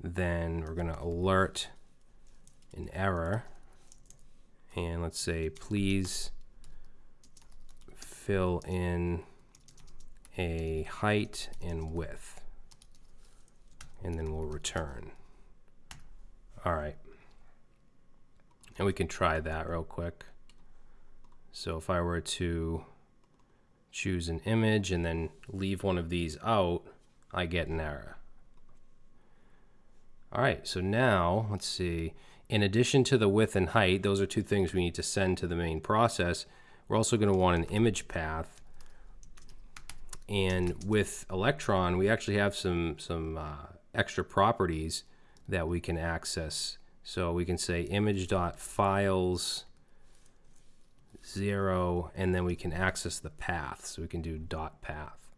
S1: then we're going to alert an error. And let's say, please fill in a height and width. And then we'll return. All right. And we can try that real quick. So if I were to choose an image and then leave one of these out, I get an error. All right, so now let's see. In addition to the width and height, those are two things we need to send to the main process. We're also going to want an image path and with Electron, we actually have some, some uh, extra properties that we can access. So we can say image.files 0, and then we can access the path. So we can do dot path.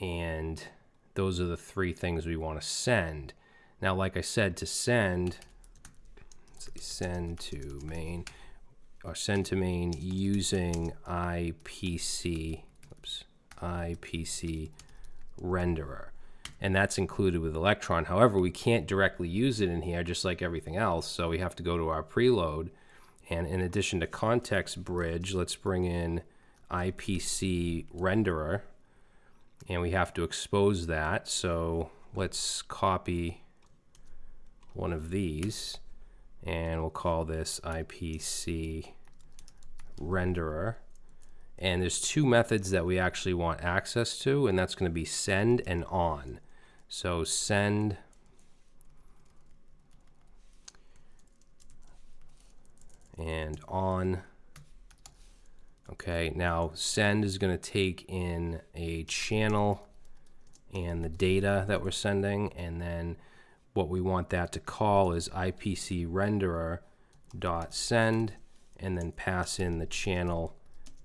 S1: And those are the three things we want to send. Now, like I said, to send, send to main, or send to main using IPC oops, IPC renderer. And that's included with Electron. However, we can't directly use it in here just like everything else. So we have to go to our preload. And in addition to context bridge, let's bring in IPC renderer. And we have to expose that. So let's copy one of these. and we'll call this IPC renderer. And there's two methods that we actually want access to, and that's going to be send and on. So send and on. Okay, now send is going to take in a channel and the data that we're sending, and then what we want that to call is IPC renderer dot send, and then pass in the channel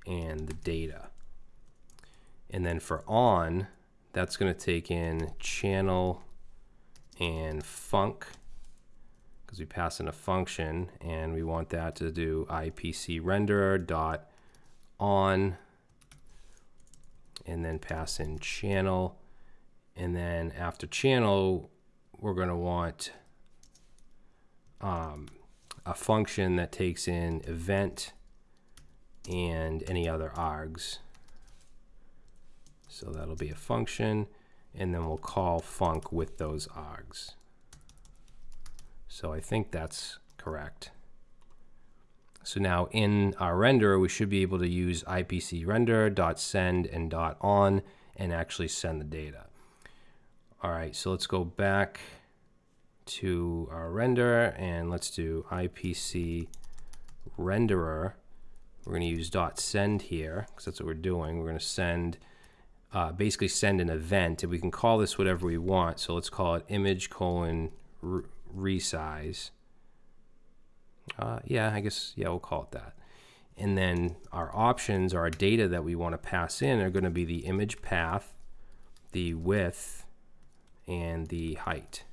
S1: and the data. And then for on, that's going to take in channel and func because we pass in a function and we want that to do IPC renderer dot on and then pass in channel. And then after channel we're going to want um, a function that takes in event and any other args so that'll be a function and then we'll call func with those args so I think that's correct so now in our renderer, we should be able to use IPC render dot send and dot on and actually send the data. All right, so let's go back to our render and let's do IPC renderer. We're going to use dot send here because that's what we're doing. We're going to send, uh, basically send an event, and we can call this whatever we want. So let's call it image colon resize. Uh, yeah, I guess, yeah, we'll call it that. And then our options, our data that we want to pass in are going to be the image path, the width, and the height.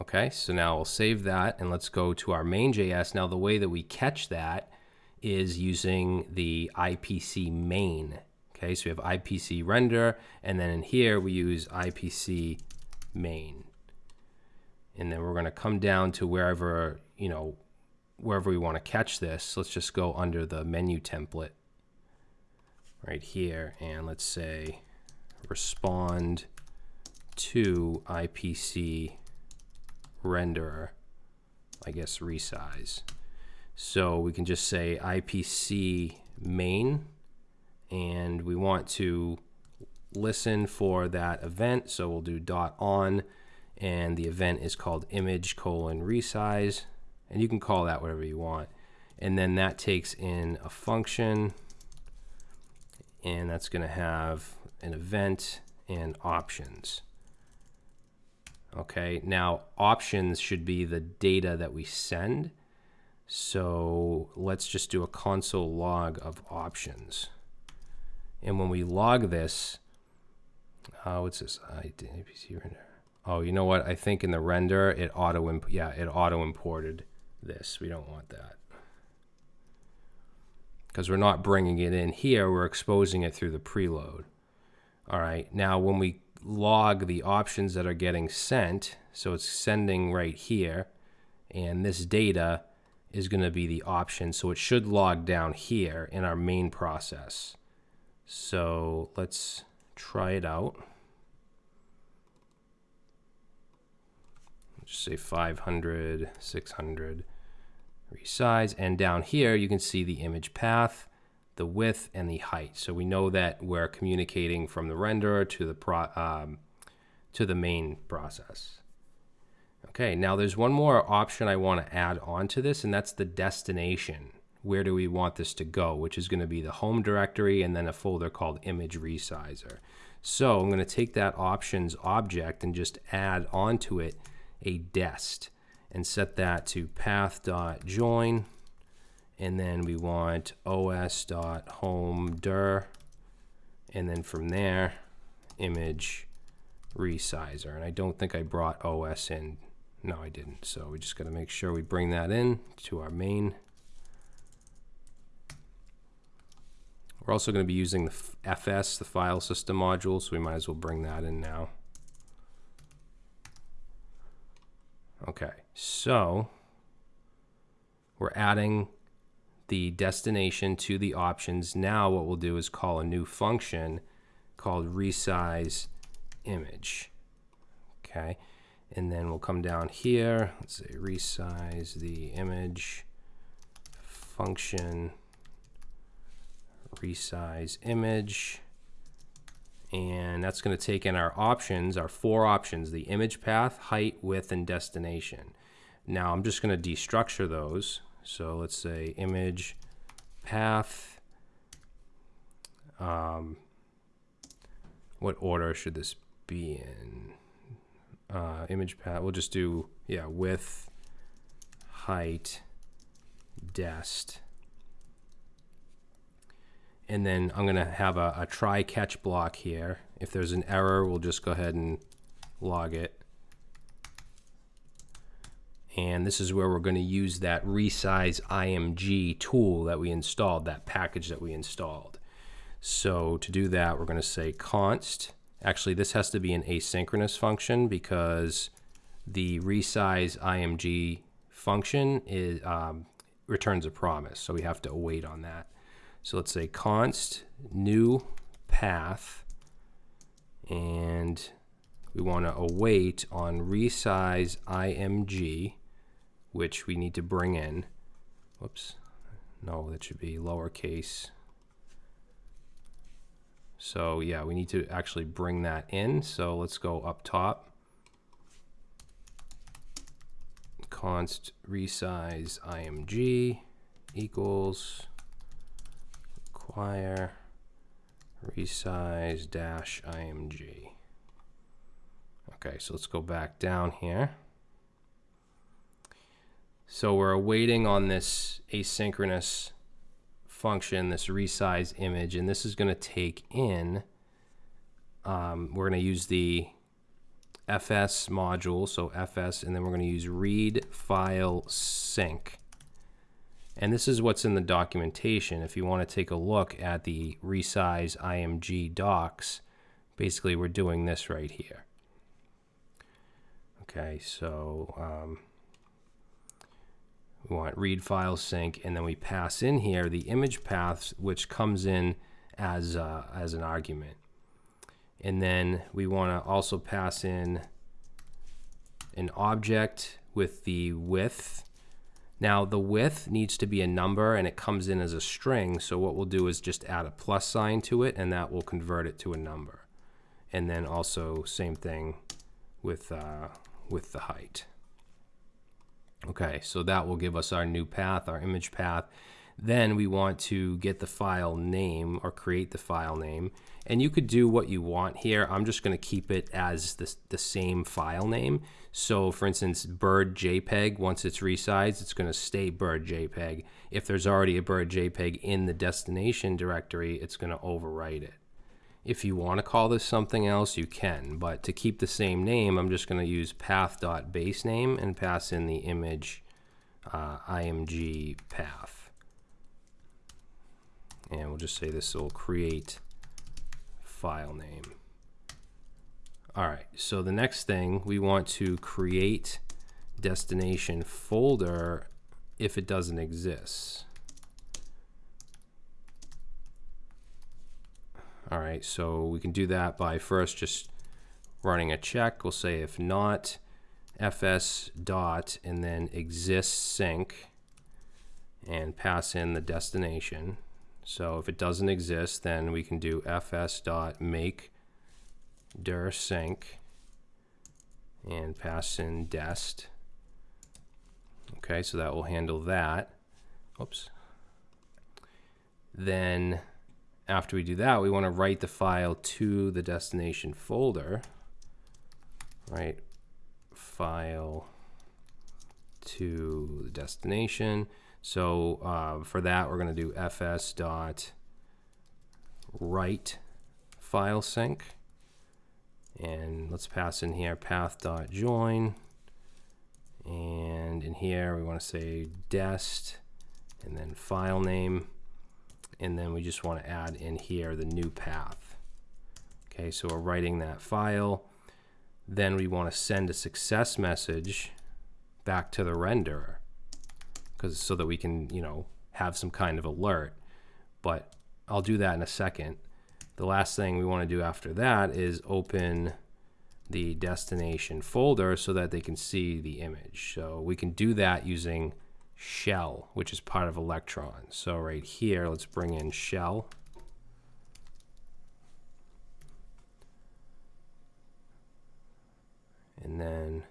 S1: Okay, so now we'll save that and let's go to our main.js. Now the way that we catch that is using the IPC main. Okay, so we have IPC render, and then in here we use IPC main and then we're going to come down to wherever, you know, wherever we want to catch this. Let's just go under the menu template right here, and let's say respond to IPC renderer, I guess resize. So we can just say IPC main, and we want to listen for that event. So we'll do dot on and the event is called image colon resize and you can call that whatever you want. And then that takes in a function and that's going to have an event and options. Okay now options should be the data that we send so let's just do a console log of options and when we log this uh, what's this IPC render Oh, you know what? I think in the render it auto yeah, it auto imported this. We don't want that. Because we're not bringing it in here, we're exposing it through the preload. All right, now when we log the options that are getting sent, so it's sending right here, and this data is going to be the option, so it should log down here in our main process. So let's try it out. just say 500, 600, resize. And down here, you can see the image path, the width, and the height. So we know that we're communicating from the renderer to the, pro, um, to the main process. Okay, now there's one more option I want to add onto this, and that's the destination. Where do we want this to go, which is going to be the home directory and then a folder called image resizer. So I'm going to take that options object and just add onto it a dest and set that to path.join and then we want os.home dir and then from there image resizer and I don't think I brought OS in no I didn't so we just got to make sure we bring that in to our main we're also going to be using the FS the file system module so we might as well bring that in now Okay, so we're adding the destination to the options. Now what we'll do is call a new function called resize image. Okay, And then we'll come down here, let's say resize the image function, resize image, and that's going to take in our options, our four options, the image path, height, width, and destination. Now I'm just going to destructure those. So let's say image path. Um, what order should this be in? Uh, image path. We'll just do yeah width, height, dest. And then I'm going to have a, a try catch block here. If there's an error, we'll just go ahead and log it. And this is where we're going to use that resize IMG tool that we installed, that package that we installed. So to do that, we're going to say const. Actually, this has to be an asynchronous function because the resize IMG function is um, returns a promise. So we have to await on that. So let's say const new path and we want to await on resize img which we need to bring in whoops no that should be lowercase so yeah we need to actually bring that in so let's go up top const resize img equals require resize dash img. Okay, so let's go back down here. So we're awaiting on this asynchronous function, this resize image, and this is going to take in, um, we're going to use the fs module, so fs, and then we're going to use read file sync. And this is what's in the documentation. If you want to take a look at the resize IMG docs, basically we're doing this right here. Okay, so um, we want read file sync, and then we pass in here the image paths, which comes in as, uh, as an argument. And then we want to also pass in an object with the width. Now the width needs to be a number and it comes in as a string. So what we'll do is just add a plus sign to it and that will convert it to a number. And then also same thing with, uh, with the height. Okay, so that will give us our new path, our image path. Then we want to get the file name or create the file name. And you could do what you want here. I'm just going to keep it as the, the same file name. So for instance, bird JPEG, once it's resized, it's going to stay bird JPEG. If there's already a bird JPEG in the destination directory, it's going to overwrite it. If you want to call this something else, you can. But to keep the same name, I'm just going to use path.basename and pass in the image uh, img path and we'll just say this will create file name. All right, so the next thing we want to create destination folder if it doesn't exist. All right, so we can do that by first just running a check. We'll say if not fs dot and then exists sync and pass in the destination. So if it doesn't exist, then we can do fs dot make dir sync and pass in dest. Okay, so that will handle that. Oops. Then after we do that, we want to write the file to the destination folder. Right, file to the destination. So uh, for that, we're going to do fs dot write file sync. And let's pass in here path dot join. And in here, we want to say dest and then file name. And then we just want to add in here the new path. Okay, so we're writing that file. Then we want to send a success message back to the renderer because so that we can, you know, have some kind of alert. But I'll do that in a second. The last thing we want to do after that is open the destination folder so that they can see the image. So we can do that using shell, which is part of Electron. So right here, let's bring in shell. And then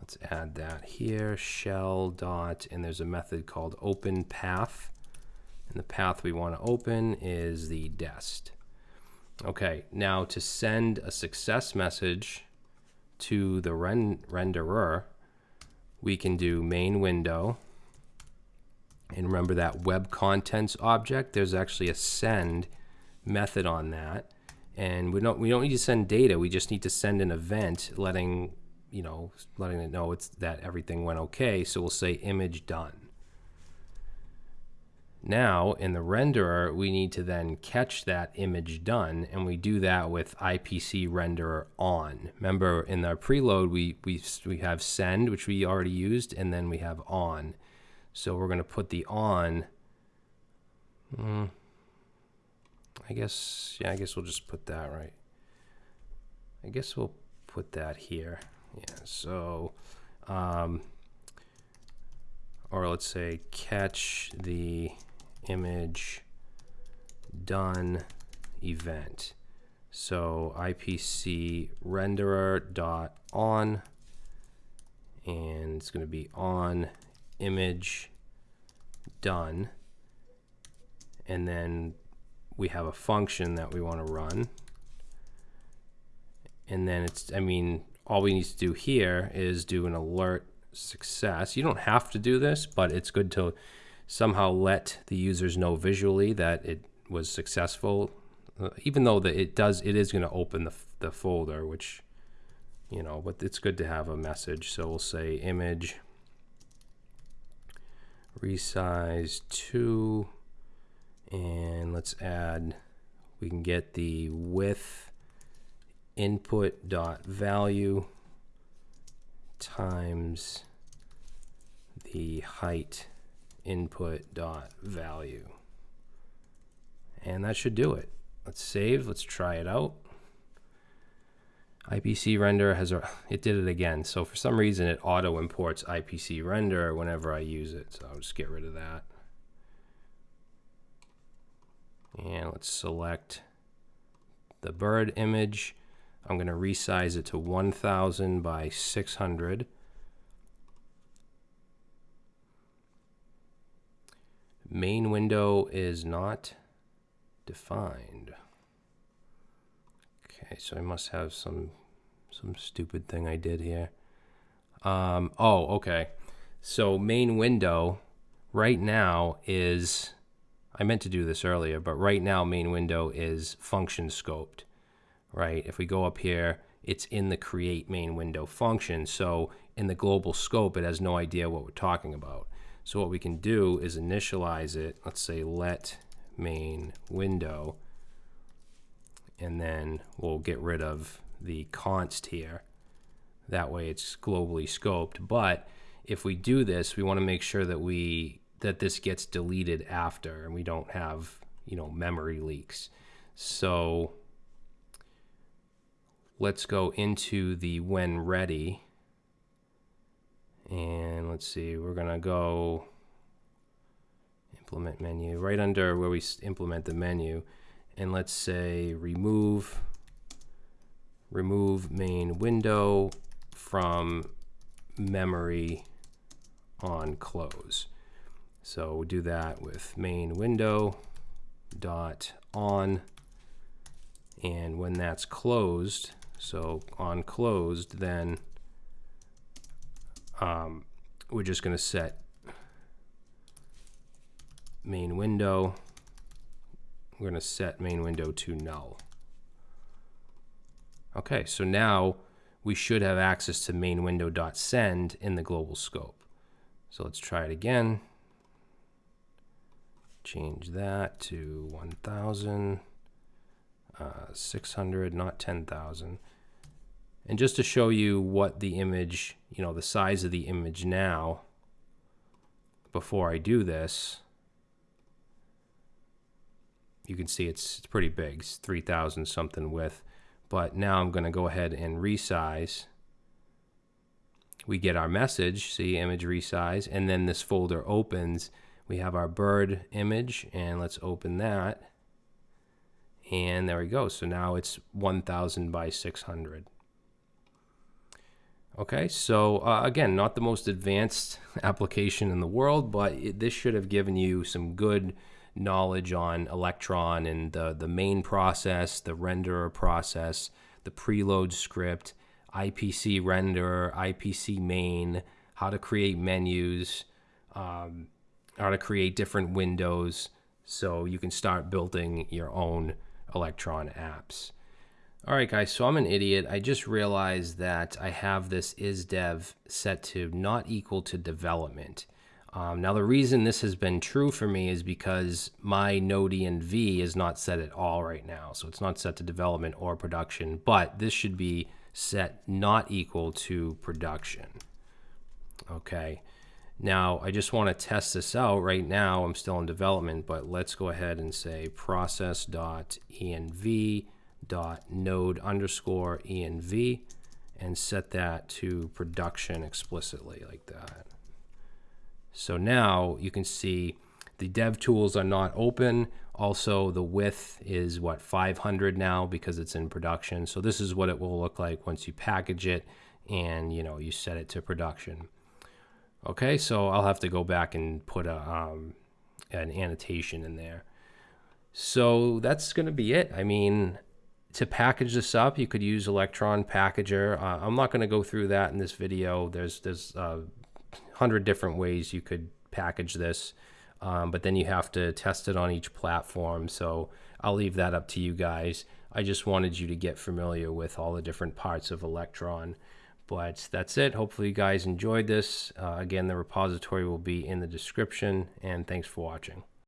S1: let's add that here, shell dot, and there's a method called open path. And the path we want to open is the dest. Okay, now to send a success message to the ren renderer, we can do main window. And remember that web contents object, there's actually a send method on that. And we don't we don't need to send data, we just need to send an event letting you know, letting it know it's that everything went okay. So we'll say image done. Now in the renderer, we need to then catch that image done, and we do that with IPC renderer on. Remember, in our preload, we, we, we have send, which we already used, and then we have on. So we're going to put the on. Mm, I guess, yeah, I guess we'll just put that right. I guess we'll put that here. Yeah, so, um, or let's say catch the image done event. So IPC renderer dot on and it's going to be on image done. And then we have a function that we want to run. And then it's I mean all we need to do here is do an alert success. You don't have to do this but it's good to somehow let the users know visually that it was successful, uh, even though that it does, it is going to open the, the folder, which, you know, but it's good to have a message. So we'll say image resize to, and let's add, we can get the width input dot value times the height input dot value. And that should do it. Let's save, let's try it out. IPC render has a, it did it again. So for some reason it auto imports IPC render whenever I use it. So I'll just get rid of that. And let's select the bird image. I'm going to resize it to 1000 by 600. Main window is not defined. Okay, so I must have some some stupid thing I did here. Um, oh, okay. So main window right now is, I meant to do this earlier, but right now main window is function scoped, right? If we go up here, it's in the create main window function. So in the global scope, it has no idea what we're talking about. So what we can do is initialize it. Let's say let main window, and then we'll get rid of the const here. That way it's globally scoped. But if we do this, we want to make sure that we that this gets deleted after and we don't have, you know, memory leaks. So let's go into the when ready and let's see, we're going to go implement menu right under where we implement the menu. And let's say remove remove main window from memory on close. So we do that with main window dot on and when that's closed so on closed then um, we're just going to set main window. We're going to set main window to null. Okay, so now we should have access to main window.send in the global scope. So let's try it again. Change that to 1,000, uh, not 10,000. And just to show you what the image, you know, the size of the image now, before I do this, you can see it's, it's pretty big. It's 3,000 something width. but now I'm going to go ahead and resize. We get our message, see image resize, and then this folder opens. We have our bird image, and let's open that. And there we go. So now it's 1000 by 600. Okay, so uh, again, not the most advanced [LAUGHS] application in the world, but it, this should have given you some good knowledge on Electron and the, the main process, the renderer process, the preload script, IPC renderer, IPC main, how to create menus, um, how to create different windows so you can start building your own Electron apps. All right, guys, so I'm an idiot. I just realized that I have this isDev set to not equal to development. Um, now, the reason this has been true for me is because my Node-env is not set at all right now. So it's not set to development or production, but this should be set not equal to production. Okay. Now, I just want to test this out right now. I'm still in development, but let's go ahead and say process.env dot node underscore env and set that to production explicitly like that. So now you can see the dev tools are not open. Also, the width is what 500 now because it's in production. So this is what it will look like once you package it and you know you set it to production. Okay, so I'll have to go back and put a um, an annotation in there. So that's going to be it. I mean, to package this up, you could use Electron Packager. Uh, I'm not going to go through that in this video. There's there's a uh, hundred different ways you could package this, um, but then you have to test it on each platform. So I'll leave that up to you guys. I just wanted you to get familiar with all the different parts of Electron. But that's it. Hopefully you guys enjoyed this. Uh, again, the repository will be in the description, and thanks for watching.